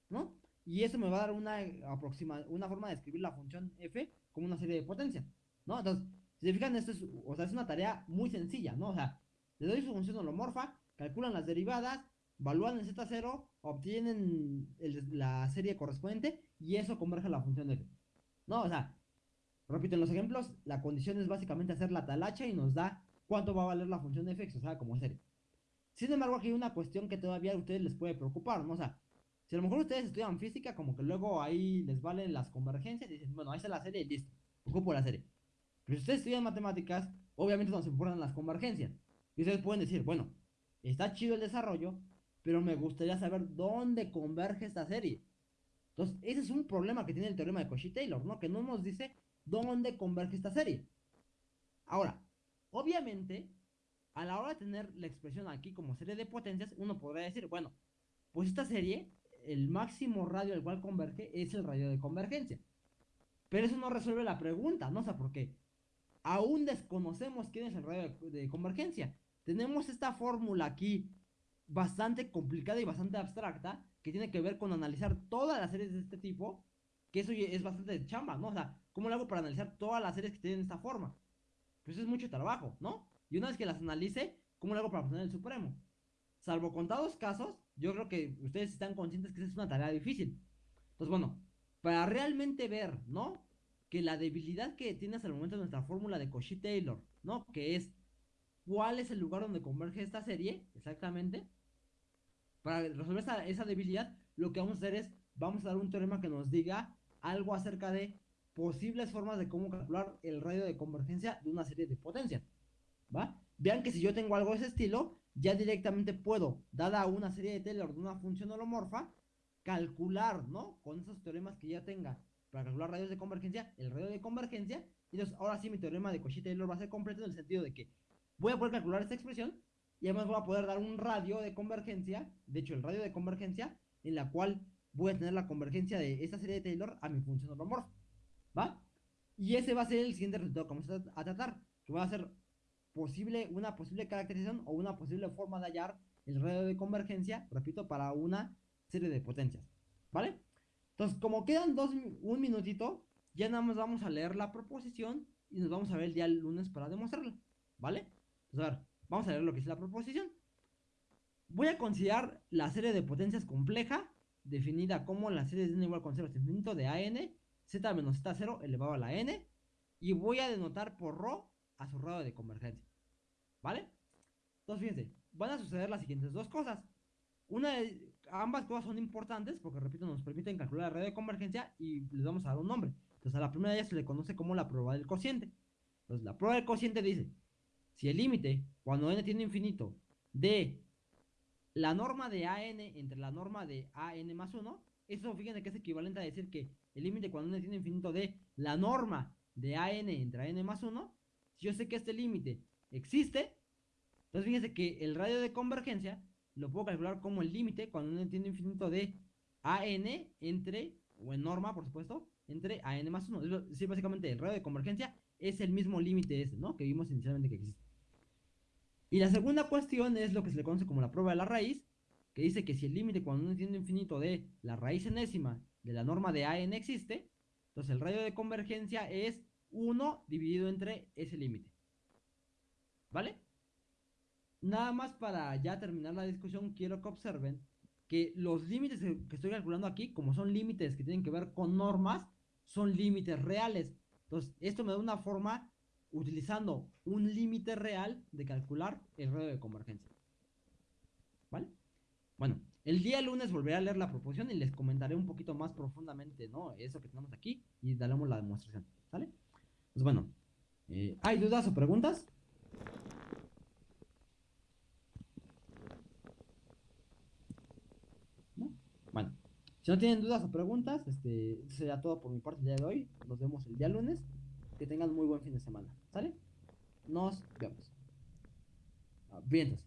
¿no? Y eso me va a dar una, aproxima, una forma de escribir la función f como una serie de potencias, ¿no? Entonces, si se fijan, esto es, o sea, es una tarea muy sencilla, ¿no? O sea, le doy su función holomorfa, calculan las derivadas, evalúan el z0, obtienen la serie correspondiente y eso converge a la función f, ¿no? O sea, repito, en los ejemplos, la condición es básicamente hacer la talacha y nos da cuánto va a valer la función f o sea, como serie. Sin embargo, aquí hay una cuestión que todavía a ustedes les puede preocupar, ¿no? O sea, si a lo mejor ustedes estudian física, como que luego ahí les valen las convergencias y dicen, bueno, ahí está la serie y listo, ocupo la serie. Pero si ustedes estudian matemáticas, obviamente no se importan las convergencias. Y ustedes pueden decir, bueno, está chido el desarrollo, pero me gustaría saber dónde converge esta serie. Entonces, ese es un problema que tiene el teorema de Cauchy-Taylor, ¿no? Que no nos dice dónde converge esta serie. Ahora, obviamente, a la hora de tener la expresión aquí como serie de potencias, uno podría decir, bueno, pues esta serie el máximo radio al cual converge es el radio de convergencia. Pero eso no resuelve la pregunta, ¿no? O sea, porque aún desconocemos quién es el radio de, convergencia. Tenemos esta fórmula aquí bastante complicada y bastante abstracta que tiene que ver con analizar todas las series de este tipo, que eso es bastante chamba, ¿no? O sea, ¿cómo lo hago para analizar todas las series que tienen esta forma? Pues es mucho trabajo, ¿no? Y una vez que las analice, ¿cómo lo hago para obtener el supremo? Salvo contados casos, yo creo que ustedes están conscientes que esa es una tarea difícil. Entonces, bueno, para realmente ver, ¿no? Que la debilidad que tiene hasta el momento nuestra fórmula de Cauchy-Taylor, ¿no? Que es cuál es el lugar donde converge esta serie, exactamente. Para resolver esa, debilidad, lo que vamos a hacer es, vamos a dar un teorema que nos diga algo acerca de posibles formas de cómo calcular el radio de convergencia de una serie de potencias. ¿Va? Vean que si yo tengo algo de ese estilo, ya directamente puedo, dada una serie de Taylor de una función holomorfa, calcular, ¿no? Con esos teoremas que ya tenga para calcular radios de convergencia, el radio de convergencia. Y entonces, ahora sí mi teorema de Cauchy-Taylor va a ser completo en el sentido de que voy a poder calcular esta expresión y además voy a poder dar un radio de convergencia, de hecho el radio de convergencia, en la cual voy a tener la convergencia de esta serie de Taylor a mi función holomorfa. ¿Va? Y ese va a ser el siguiente resultado que vamos a, tratar, que va a ser posible, una posible caracterización o una posible forma de hallar el radio de convergencia, repito, para una serie de potencias. ¿Vale? Entonces, como quedan dos, un minutito, ya nada más vamos a leer la proposición y nos vamos a ver el día lunes para demostrarla. ¿Vale? Entonces, a ver, vamos a leer lo que es la proposición. Voy a considerar la serie de potencias compleja, definida como la serie de n igual con 0 hasta infinito de AN z menos z0 elevado a la n, y voy a denotar por ρ a su radio de convergencia. ¿Vale? Entonces, fíjense, van a suceder las siguientes dos cosas. Una de, ambas cosas son importantes porque, repito, nos permiten calcular la radio de convergencia y les vamos a dar un nombre. Entonces, a la primera de ellas se le conoce como la prueba del cociente. Entonces, la prueba del cociente dice, si el límite, cuando n tiene infinito, de la norma de AN entre la norma de AN más 1, eso fíjense que es equivalente a decir que el límite cuando n tiene infinito de la norma de AN entre AN más 1, si yo sé que este límite existe, entonces fíjense que el radio de convergencia lo puedo calcular como el límite cuando n tiene infinito de AN entre, o en norma por supuesto, entre AN más 1. Es decir, básicamente el radio de convergencia es el mismo límite ese, ¿no? Que vimos inicialmente que existe. Y la segunda cuestión es lo que se le conoce como la prueba de la raíz, que dice que si el límite cuando n tiene infinito de la raíz enésima de la norma de AN existe, entonces el radio de convergencia es 1 dividido entre ese límite. ¿Vale? Nada más para ya terminar la discusión, quiero que observen que los límites que estoy calculando aquí, como son límites que tienen que ver con normas, son límites reales. Entonces, esto me da una forma utilizando un límite real de calcular el radio de convergencia. ¿Vale? Bueno, el día lunes volveré a leer la proposición y les comentaré un poquito más profundamente, ¿no? Eso que tenemos aquí y daremos la demostración, ¿sale? Pues bueno, eh, ¿hay dudas o preguntas? ¿No? Bueno, si no tienen dudas o preguntas, este será todo por mi parte el día de hoy. Nos vemos el día lunes. Que tengan muy buen fin de semana, ¿Sale? Nos vemos. Vientos.